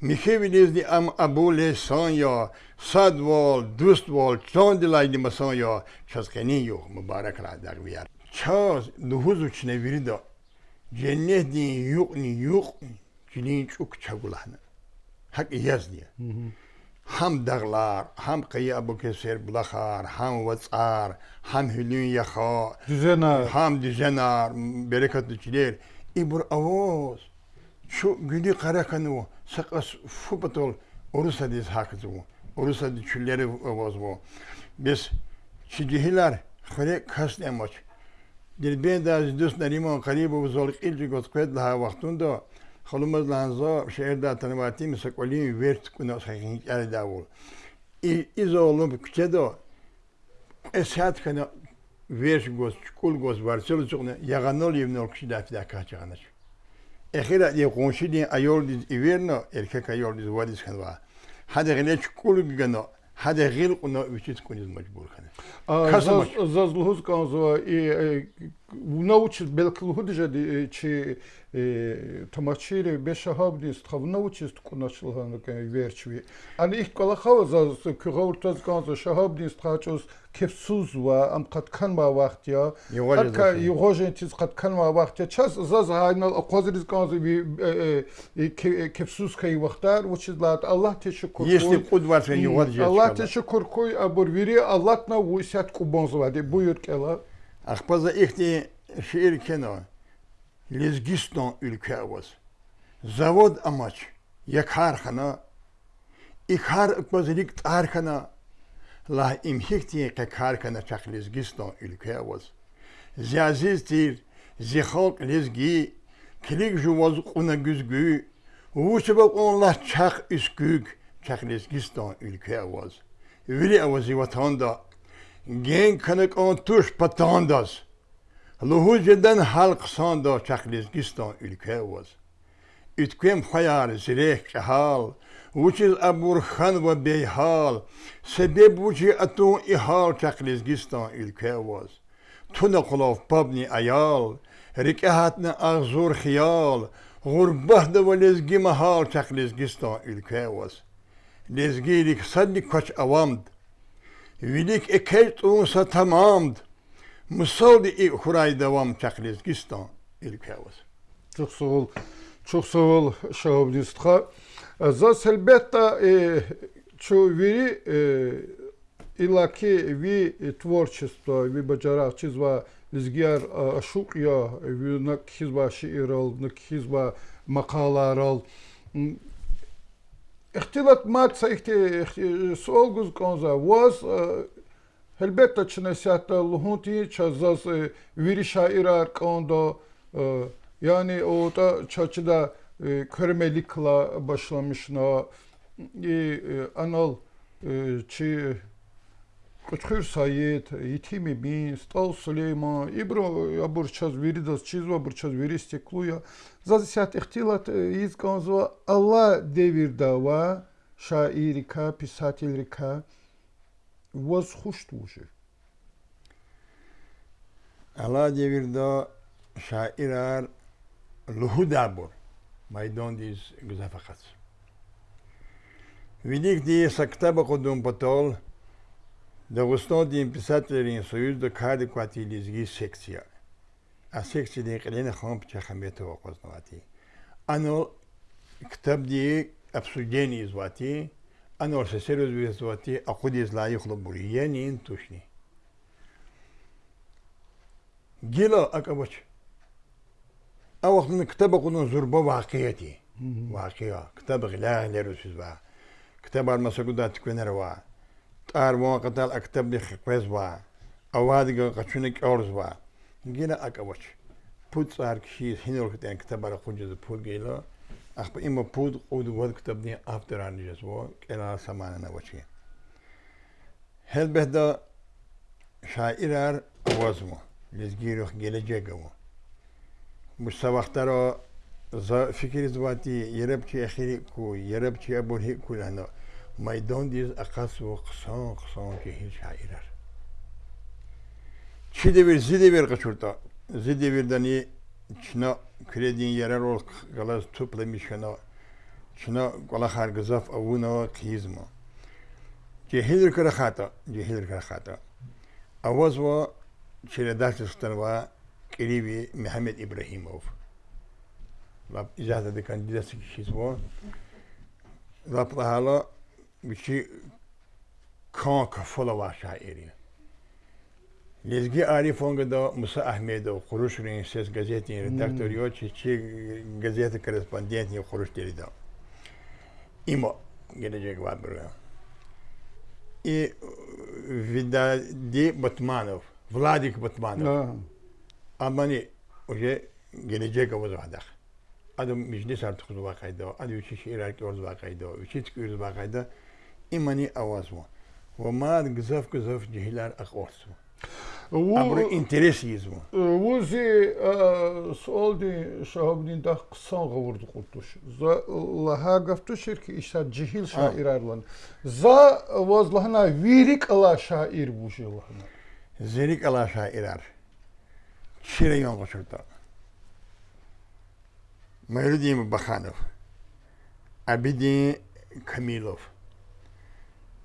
میخی ویدیز دی ام ابو لیسان یا صد وال دوست وال چان دی لای دی مسان یا شسکنی یا مبارک را در ویار چاز دو هزو چنه ویرده جنه دی یوک نی یوک جنین چوک چه نه حق یز هم دغلار هم قیه ابو کسر بلخار هم وطعار هم هلون یخا هم دیزنار برکت دی Ибуръавоос чу гули къараканву сакъас фупӏатӏол Орусади схакӏыцӏву, Орусади чулери возву. Бес чиджихилар хвре каснемоч. Дилбеда здус наримон карибов золкъилчи готкъведла вахтундо халумаз ланзо шеерда танвати мисакӏолим верт кӏуна сахинкӏари давул. Изолум кчедо эсяткана верш гос чукул гос варсел чукне яга нол ев нол кши дафи да ка чаганаш ехира ев гонши ди айол ди иверно эркек айол ди вади скан ва хаде гиле чукул гано хаде гил уно вичит кунис мажбур кане касмаш зазлуз казва и научит белкилгудижади чи тамачири бешахабдис хав научис кунашлганка верчви ани их кала хаваза кюгавуртаз ганза шахабдис хачус кепсуз ва ам каткан ма вахтя атка югожен чиз каткан ма вахтя час заз хайнал аквазрис ганза ви э, э, кепсуз э, кай вахтар вучиз лат аллах тешкур если кудваршен югожен аллах тешкур кой абурвири аллахна вусят кубонзвади буйур кела Ах, поза ихти ширкино, лезгисто үлкәвыз. Завод амач, як хархана, их хар позрик тархана, ла им хихти как хархана чак лезгисто үлкәвыз. Зязистир, зихолк лезги, клик жувоз куна гүзгү, вусыбак онла чак үскүк, чак лезгисто үлкәвыз. Вили авази ватанда گین کنک آن توش پتانداز لوهو جدن حلق ساندا چخلیز گستان الکه اوز ایت خیار زیره که حال وچیز ابور خان و بی حال سبب وچی اتون ای حال چخلیز گستان الکه قلاف تو نقلاف پابنی ایال رکه هتن اغزور خیال غربه دو لزگی محال چخلیز گستان الکه اوز لزگی کچ اوامد велик экельт унса тамамд, мысалды и хурай давам Чахлизгистан ülkəmiz. Çox sağ ol. Çox sağ ol Şahabnistxa. Zas elbetta e, e çuviri e, ilaki vi творчество, ви bacaraq çizva izgiyar e, aşuq ya e, vi nakxizva şiir al, nakxizva maqalar al. İxtilat maçayıqti solguz konza was e, helbetta çinesyatta luhunti çazaz e, viri şairar kondo e, yani o da çaçıda körmelikla başlamışna anal çi კუჩხირ საიეთ ითიმი მინ სტოლ სულეიმა იბრო აბურჩაზ ვირიდას ჩიზვა ბურჩაზ ვირი სტეკლუა ზაზისათ ეხტილათ ის კონზო ალა დევირდავა შაირიკა პისატილრიკა ვოს ხუშტუჟი ალა დევირდა შაირარ ლუჰუდაბურ майдондис гзафахац видик ди сактаба ходум потол Да восстановим писателей союз до кади квартилиз ги секция. А секция не клене хом чахамето опознавати. Ано ктаб ди обсудени звати, ано се сервис звати, а ходи из лай хлобури, я не интушни. Гило акабоч. А вот на ктаба куну зурба вакияти. Вакия, ктаба гляхлеру сюзба. Ктаба армасагудатик венерва. Ктаба چار ما قتل اکتب دی خقویز با اواد گو قچونه اک ارز با گینا اک اوچ پود سار کشیز هین رو کتن کتب برا خونج دی پود گیلا اخ با ایما پود قود ود کتب دی افتران نجز و کلا سمان نوچی هل بهدا شایرار اواز مو لزگی روخ گیلی جگه مو مش سوخته را فکر زواتی یرب چی اخیری کو یرب چی ابو کو لانو میدان دیز اقص و قصان قصان که هیل شعیر هر چی دویر زی دویر قچورتا زی دویر دانی چنا کردین یره رو گلاز توپ لیمیشکنا چنا گلا خرگزاف اوونا و قیز ما جی هیدر کرا خاطا هیل هیدر کرا اواز و چیر دست سلطن و کریوی محمد ابراهیم او. لاب ازاده دکان دیده چیز و لاب لحالا کان کانک فلا شاعریه لیزگی عارف اونگه دا موسا احمد و خروش رو این سیز گزیت این ردکتوری ها چه چه گزیت کرسپاندینت این خروش دیری دا ایما گره جه گواد برگا ای ویدا دی بطمانو ولادیک بطمانو امانی اوژه گره جه گواد وادخ ادو مجنس هر تخوز واقعی دا ادو چه شیر هر که ارز واقعی دا ویچی چه تکی ارز واقعی دا имани авазу. Вамад гзав гзав джихилар ахорсу. Абры интерес езу. Узи солди шахабдин да ксан гавурду култуш. За лаха гафту ширки иша джихил шаирарлан. За вазлахна вирик ала шаир буши лахна. Зирик ала шаирар. Шире ён кушурта. Майрудим Баханов. Абидин Камилов.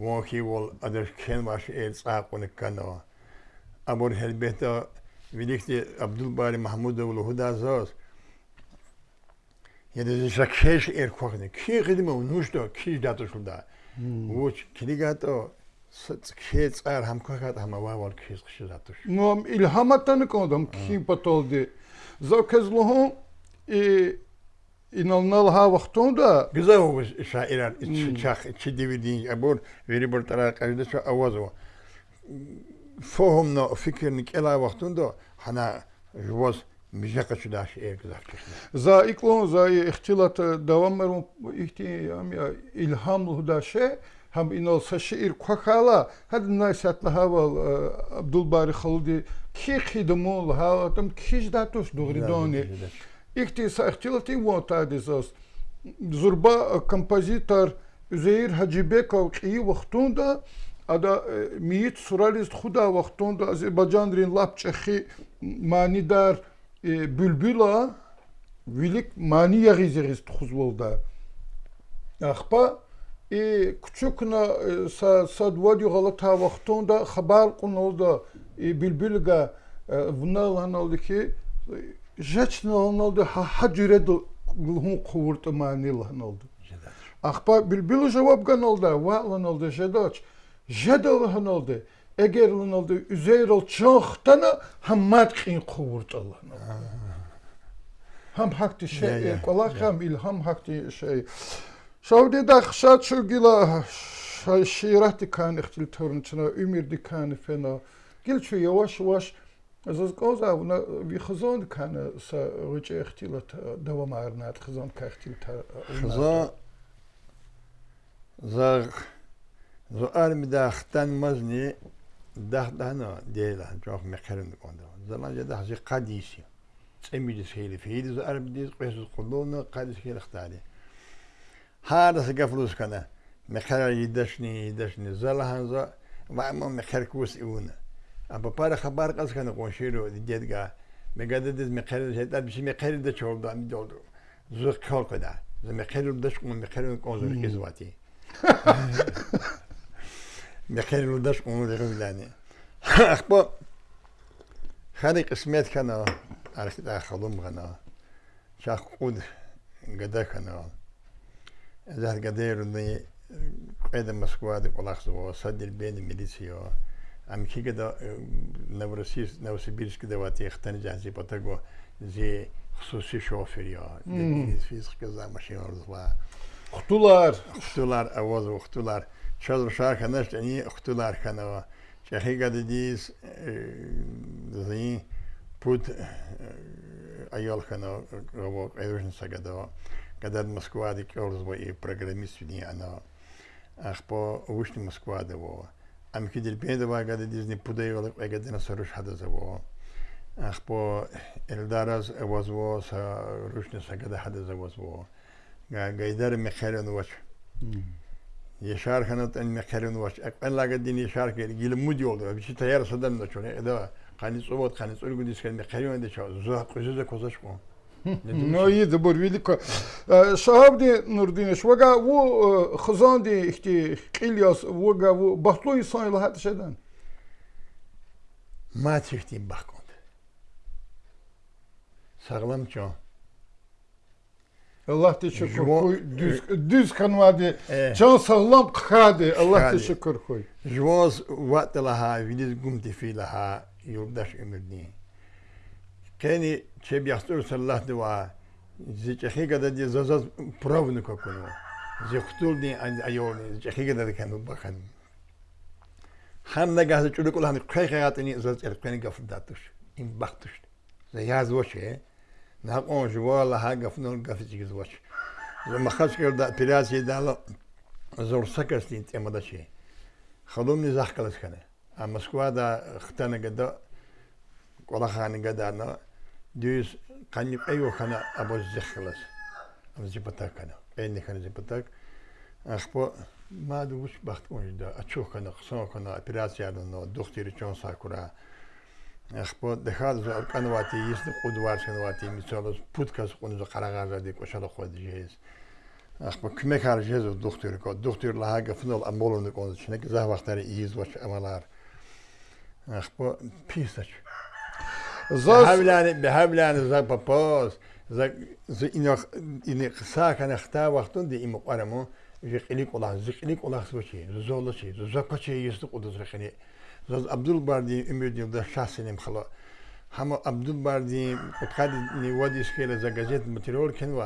Wonki wol aders ken was el saq on kano. Abor helbeta vidikti Abdul Bari Mahmudovlu huda zos. Ya dedi şakheş er kohne. Ki gidme unuşto ki dato şulda. Vuç hmm. kiligato Kez er ham kokat ham var var kez kişi dato. Nom ilham atanı kodum ki patoldi. Zokez lohu e, inanılha vaxtında güzel olmuş şairler içi hmm. çak içi dividin bu veri bir tarafa kaydı şu avaz o fohumna fikirnik ela vaxtında hana juvaz Mijaka şu da şey güzel Za iklon za ihtilat devam merum ihtiyam ya ilhamlı da şey هم اینو سشیر کوکالا hadi نایسات لهاو عبدالباری خلدی کی خدمول هاو تم کیش داتوش دوغری İktisat ihtilatin vantadizas. Zurba kompozitör Üzeyir Hacibekov iyi vaktunda ada miyit suralist xuda vaktunda Azerbaycan rin лапчахи manidar bülbüla vilik mani Ахпа и кучукна э, галата хабар кунолда и жечна олнолду хаджире гулхун кувуртмани лахнолду ахпа билбилу жавапган олда валан олда жедоч жедолхан олда эгер лан олда үзейрол чохтана хаммат кин кувурталан хам хакти шей колахам илхам хакти шей шавди дахшат шугила ширати кан ихтил торнчна умирди кан фена гилчу яваш яваш زوز قوزا ونا بيخزون كان سا وجه اختيلت دوام عرنات خزون كاختيلت خزا زر زو ارمي داختن مزني داخت دهنا ديلا جوخ مقرن قوندو زمان جدا حزي قديسي تسمي دي سهيلي فهيلي زو ارمي دي قيسوس قلونا قديس كيل اختاري Apapara haber kaskanı konuşuyor dediğe. Megada diz mekherir şeyler bir şey mekherir de çoğuldu amid oldu. Zırh kol kadar. Mekherir de şunu mekherir konuşur ki zıvati. Mekherir de şunu da gülani. Akbo خالي قسمات كان عرفت خلوم غنا شاخ قود قدا كان زهر قدير اني قيد مسكواد ولاخ صدر بين ميليسيو امکی که دا نوروسیس نوروسیبیش که دوستی اختنی جهانی پاتر گو زی خصوصی شوافیریا از فیزیک که زم ماشین آورد با خطولار خطولار آواز و خطولار چهل شهر کنشت اینی خطولار خنده چه خیلی دیز زی پود ایال خنده و ایروشن سگ دو که مسکوادی که آورد با یه پرگرمیس ودی آنها اخبار وشتن مسکواده و ام که در پیدا با گذاشتن دیزنی پدری ولی وقتی گذاشتن سرچ هد از او اخ با الدار از اواز و سرچ نسخه هد از اواز و گایدار مخیرن وش یه شار خنات این مخیرن وش اقل لگ دین یه شار که گل مودی ولد و بیشتر یار سدن نشونه ادا خانی صبح خانی صبح گذاشتن مخیرن دچار زود خوزه کوزش کن نوی دبور ویلی که شهاب دی نردینش وگا و خزان دی اختی قیلیاس وگا و بحتلوی سایل هات شدن ما تشتیم بحکن sağlam can. Allah teşekkür koy. Düz, düz kanvadi. E. Eh. Can sağlam kadi. Allah teşekkür koy. Jvoz vatlaha, viniz gumti yurdaş ömürni. Кени че бяхтур الله дуа. Зичахига да ди зазаз правну زی Зихтулни айорни. Зичахига از هم خیلی ارکانی این بختش وشه نه اون جوال ها گفتن گفت چیز وش دال زور خدوم نیزخ کنه اما سکوا دا کلا დიუს კანი პეიო ხანა აბო ზეხლას აბო ზეპატაკანა ენი ხანა ზეპატაკ ახპო მადუშ ბახტონი და აჩო ხანა ხსონ ხანა ოპერაცია და ნო დოქტორი ჩონ საკურა ახპო დეხალ ზარკანვატი ის ყუდვარ შენვატი მიცოლოს პუდკას ყუნზა ყარაღაზადი ყოშალო ხოდი ჟეს ახპო ქმე ხარჟე ზო დოქტორი კო დოქტორ ლაჰაგა ფნოლ ამბოლონი ყონზა შენე გზა ვახტარი იზ ვაჩ ამალარ ახპო ფისაჩ زه حولان به حولان زه په پاس زه زه این این قصه کنه ختا وختون دی ایم قرمو زقلی قلاه زقلی قلاه سوچی زولا چی زه پچی یست قدس رخنی زه عبدالبردی امیدیم ده شخصیم خلا همه عبدالبردی قد نیوادیش که زه گازت مترول کن و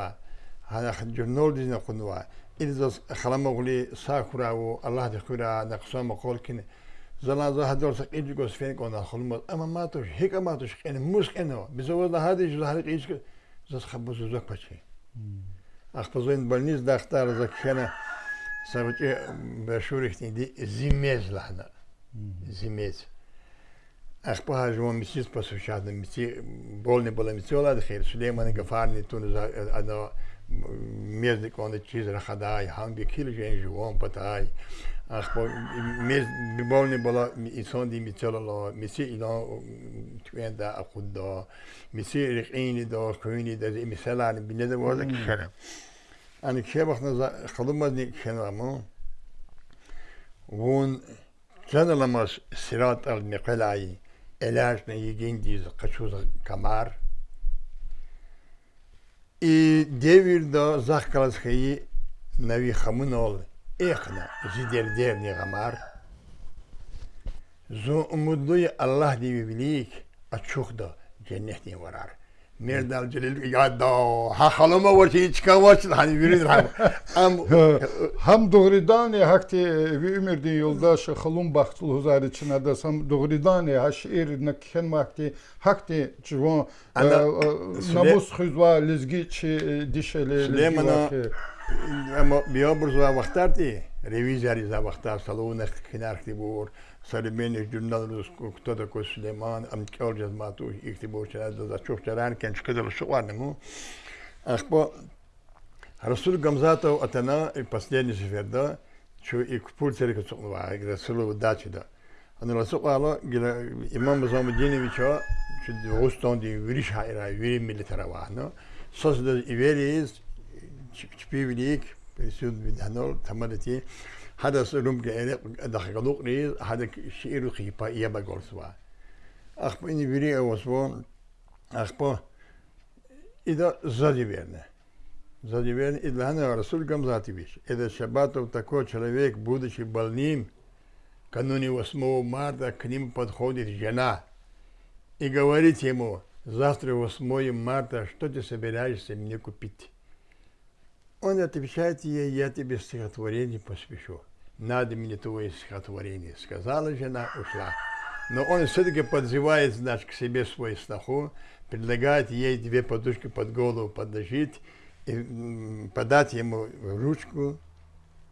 هذا جرنول دینا قنوا إذا خلما غلي ساكرا والله دخورا نقصا مقول كن زلازة هدول سك إيجي قوس فين كون داخل مر أما ما توش هيك ما توش يعني موس كأنه بزود ده هذه جو ايش إيجي زس خبز زوك بشي أخبزين بالنيز دختار زك شنا سبتي بشورك تندي زيميز لحنا زيميز أخبها جوا ميسيس بس وشاد ميسي بولني بولا ميسي ولا دخيل سليمان قفارني زا أنا ميزني كون تشيز رخداي هانجي كيل جين جوان بتاعي Ахпо мез бибовни бола инсон ди мицалала миси ила туенда ахудда миси рихини да куини да мисалар бинеда ваза кишара ани ке вахна хадумазни кенаму вон каналамас сират ал миқалай элаш на един диз качуза камар и девир да захкалас хаи нави хамунол Эхна, житель древних Амар, Zumudluy Allah diye bilik açıkdı cennet ne varar. Merdal celil ya da ha halıma var şey çıkan var hani birin ham. Am ham doğrudan ya hakti vi e, ümerdin yoldaş halum baktul huzar için adasam doğrudan ya şiir nakhen vakti hakti çivon e, e, namus huzva lizgi çi dişeli. Süleyman'a اما بیا بر زو وختار دی ریویزاری ز وختار سلو نه خینار دی بور سره بین جنال روس کو کتو سلیمان ام کیور جز ماتو یک دی بور چرز ز چوک کن چکه دل شو ور نمو اخ بو رسول گمزاتو اتنا ای پاسلینی زفر دا چو ایک کپول تیر کتو مو ای رسولو دا چی دا انو رسو قالو گل امام بزامو دینی چو دوستان دی ویریش حیرای ویری ملیتر آوانو سوز دا ایویریز spieveliek, pensioen met Hanor, tamarati, hadden ze roem geëindigd, dat ik ook niet, had ik chirurgie pa iaba gorswa. Ach, in это сзади верно. И для Хана Расуль Гамзатович, этот Шабатов такой человек, будучи больным, кануне 8 марта к ним подходит жена и говорит ему, завтра 8 марта, что ты собираешься мне купить? Он отвечает ей, я тебе стихотворение посвящу. Надо мне твое стихотворение. Сказала жена, ушла. Но он все-таки подзывает, значит, к себе свой сноху, предлагает ей две подушки под голову подложить, и подать ему ручку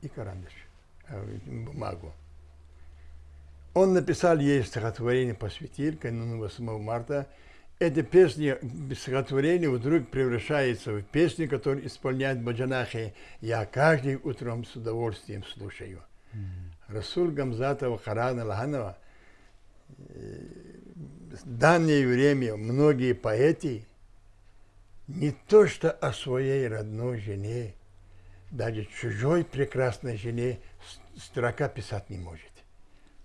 и карандаш, э, бумагу. Он написал ей стихотворение «Посвятиль» 8 марта эта песня, стихотворение вдруг превращается в песню, которую исполняют баджанахи. Я каждый утром с удовольствием слушаю. Mm -hmm. Расул Гамзатова Харана Лаганова в данное время многие поэты не то что о своей родной жене, даже чужой прекрасной жене строка писать не может.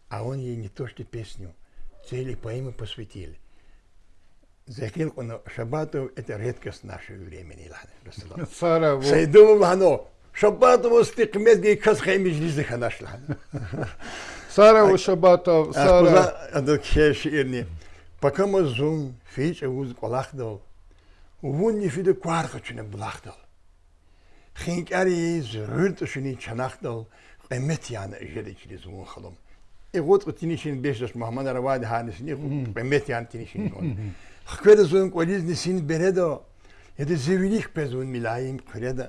А он ей не то что песню, цели поэмы посвятили. Захил Шабатов – это редкость нашего времени, Лахна. Сайдуму Лахно. Шабатов устыкмет гей касхай мижлизы ханаш Лахна. Сараву Шабатов, Сара. Адак шерни. Пока мы зум, фич вуз кулахдал, Вон не фиду кварху чуне блахдал. Хинкари зрырт шуни чанахдал. Эмет яна жедичли зум халом. И вот тинишин бешдаш Мухаммад Равад Ханисни, эмет яна тинишин гон. خوه دا زون کوالیز نیسین بره دا یا دا زویلی خبه زون ملایم که ره دا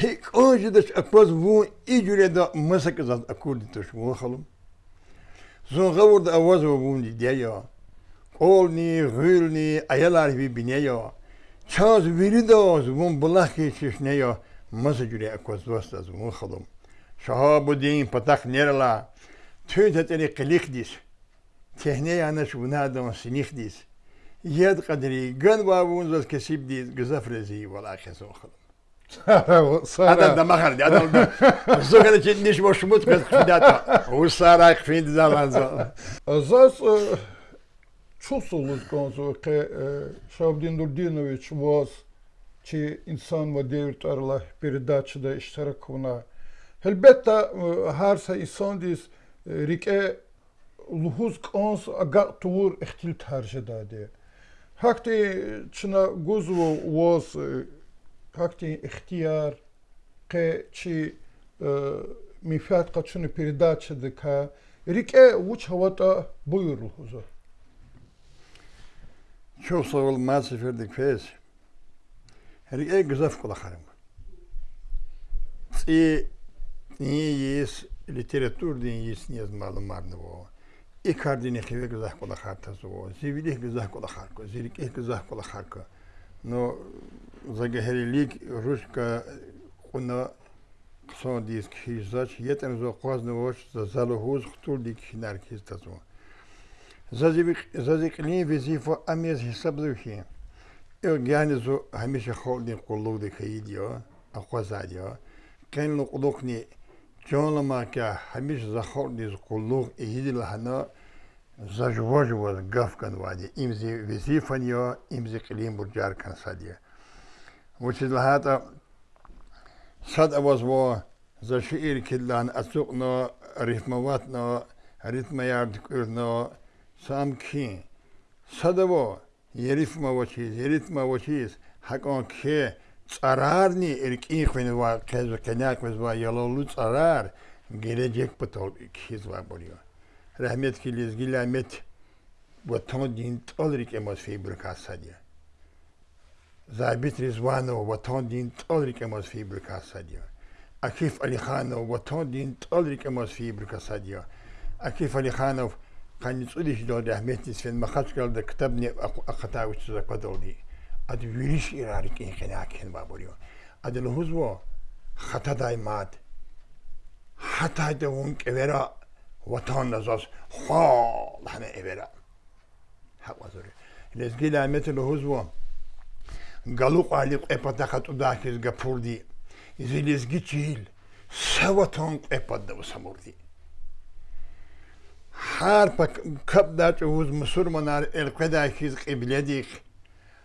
هیک آنجا دا چه وون ایجوره دا مسک زاد اکوردی توش مو خلوم زون غور دا آواز وون دیده یا قولنی نی، غول نی، بینه یا چاز ویره دا زون بلا خیلی چشنه یا مسه جوره اکواز داست دا زون خلوم شهاب و دین پتخ نره لا توی تا تره قلیخ دیس تهنه یا نشونه دا yed kadri gön babun zöz kesip diz gızafrezi vel ahizun kılım. هذا ده ما خرج هذا الزوج انا تشدنيش واش موت كتفداتا والصراخ فين دزالانزا زاس чувствовалось концу, что Шабдин Дурдинович вас, чи insan ve devlet arla передачада iştirakuna. Elbette herse insan diz rike luhuz kons agat tuğur ihtil tercih edildi. هكتي تشنا غوزو ووز هكتي اختيار قي تشي مفات قد شنو передача دكا ريك اي وش هوتا بوير الهزا شو صغل ما سفر دك فيس ريك اي قزف قد خرم تي نييس لiteratür din yis niyaz malum marne bu. ilk hardini xewe gizah kola kharta so zivili gizah kola kharko zirik ilk gizah kola kharko no загахелик русска куна ксон диск хизач етен зо қозновош за залугуз хтул дик хинар кистазо зазик зазикни визифо амез хисаблухи Евгений зо хамиша холдинг кулуг дик хидио ахвазадио кен луқлукни جون لما كا حميش زخور ديز قلوغ إهيدي لحنا زجواج وزقاف كان وادي إمزي وزي فنيا إمزي قليم برجار كان سادية وشيد لحاتا ساد أواز و زشئير كلان أسوقنا ريفمواتنا ريتما يارد كورنا سام كين ساد أواز يريفما وشيز يريتما وشيز حقان كيه цараарни эркинхвен ва кэзэ кэнаквэз ва ялолу цараар гэрэжек потол кэз ва болио рахмет хилиз гиламет ва тон дин толрик эмос фибр касадия забит ризвано ва тон дин толрик эмос фибр касадия акиф алихано ва тон дин толрик эмос фибр касадия акиф алиханов ханицуди хидо рахмет сен махачкалда китабне ахатаучу закадолди اد ویش ایراری که این خیلی با اد لحوز و خطا دای ماد حتا اون که ورا وطان نزاز خال همه ای برا حق وزوری لیزگی لامیت لحوز و گلو قالی قای دخط و داخل گپور دی زی لیزگی چیل سه وطان قای دو سمور هر پا کب دا چه وز مسور منار القدای خیز قبله دیخ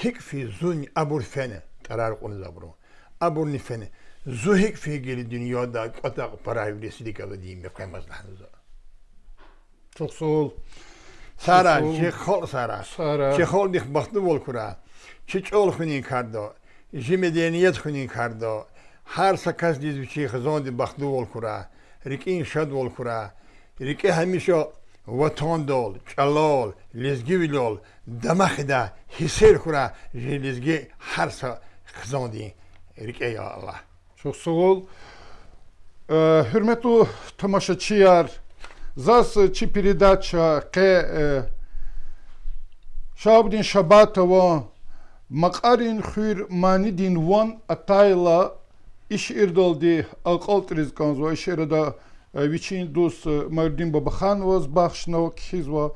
hik fi zun abur fene karar konuza bunu. Abur nifene. دنیا fi geli dünyada atak para دیم alı diyeyim yapamaz lanıza. Çok چه ol. Sara, چه خال Sara. Çekol dik bahtı چه چال Çiçol هر سکس شد vətən dol, çalol, lizgi vilol, dəməxdə, hisir xura, lizgi hərsə xizandi, rikəyə Allah. Çox sağ ol. Hürmətli tamaşaçılar, зас чӣ передача қе шабдин шабатова мақарин хуир маанидин ван атайла иш ирдолди ақалтриз канзва ишерада вичин дус Майрдин Бабаханова сбахшно кхизва.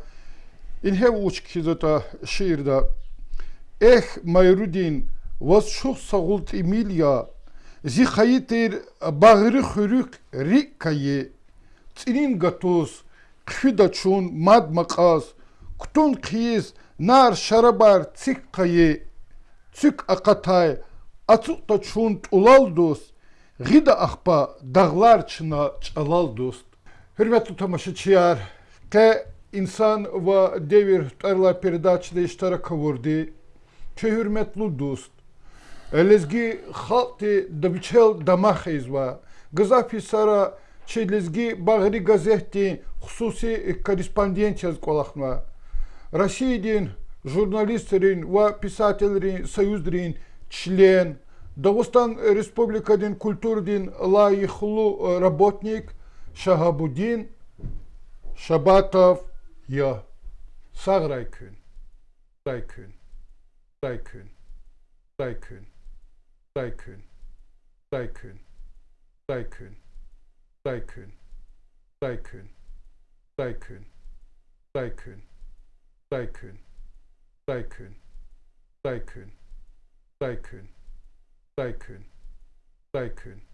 Инхев уч кхизата шиирда. Эх, Майрудин, вас шух сагулт Эмилия, зи хаитер багыры хюрюк риккайи, цинин гатус, кхидачун, мад маказ, ктун киз, нар шарабар циккайи, цик акатай, ацуктачун тулалдус, Гида ахпа dağlar çına çalal dost. Hürmetli tamaşıçılar, te insan ve devir tarla передачада iştara kavurdu. Çe hürmetli dost. Лезги халти дабичел дамах изва. Газафи сара че лезги багри газетти хусуси корреспонденцияз колахма. Россиядин журналистлерин ва писательлерин союздрин член Дагустан Республикадин Культурдин Лаихлу работник Шагабудин Шабатов Я Саграйкюн Райкюн Райкюн Райкюн Райкюн Райкюн Райкюн Райкюн Райкюн Райкюн Райкюн Райкюн Райкюн Райкюн Райкюн Daikön. Daikön.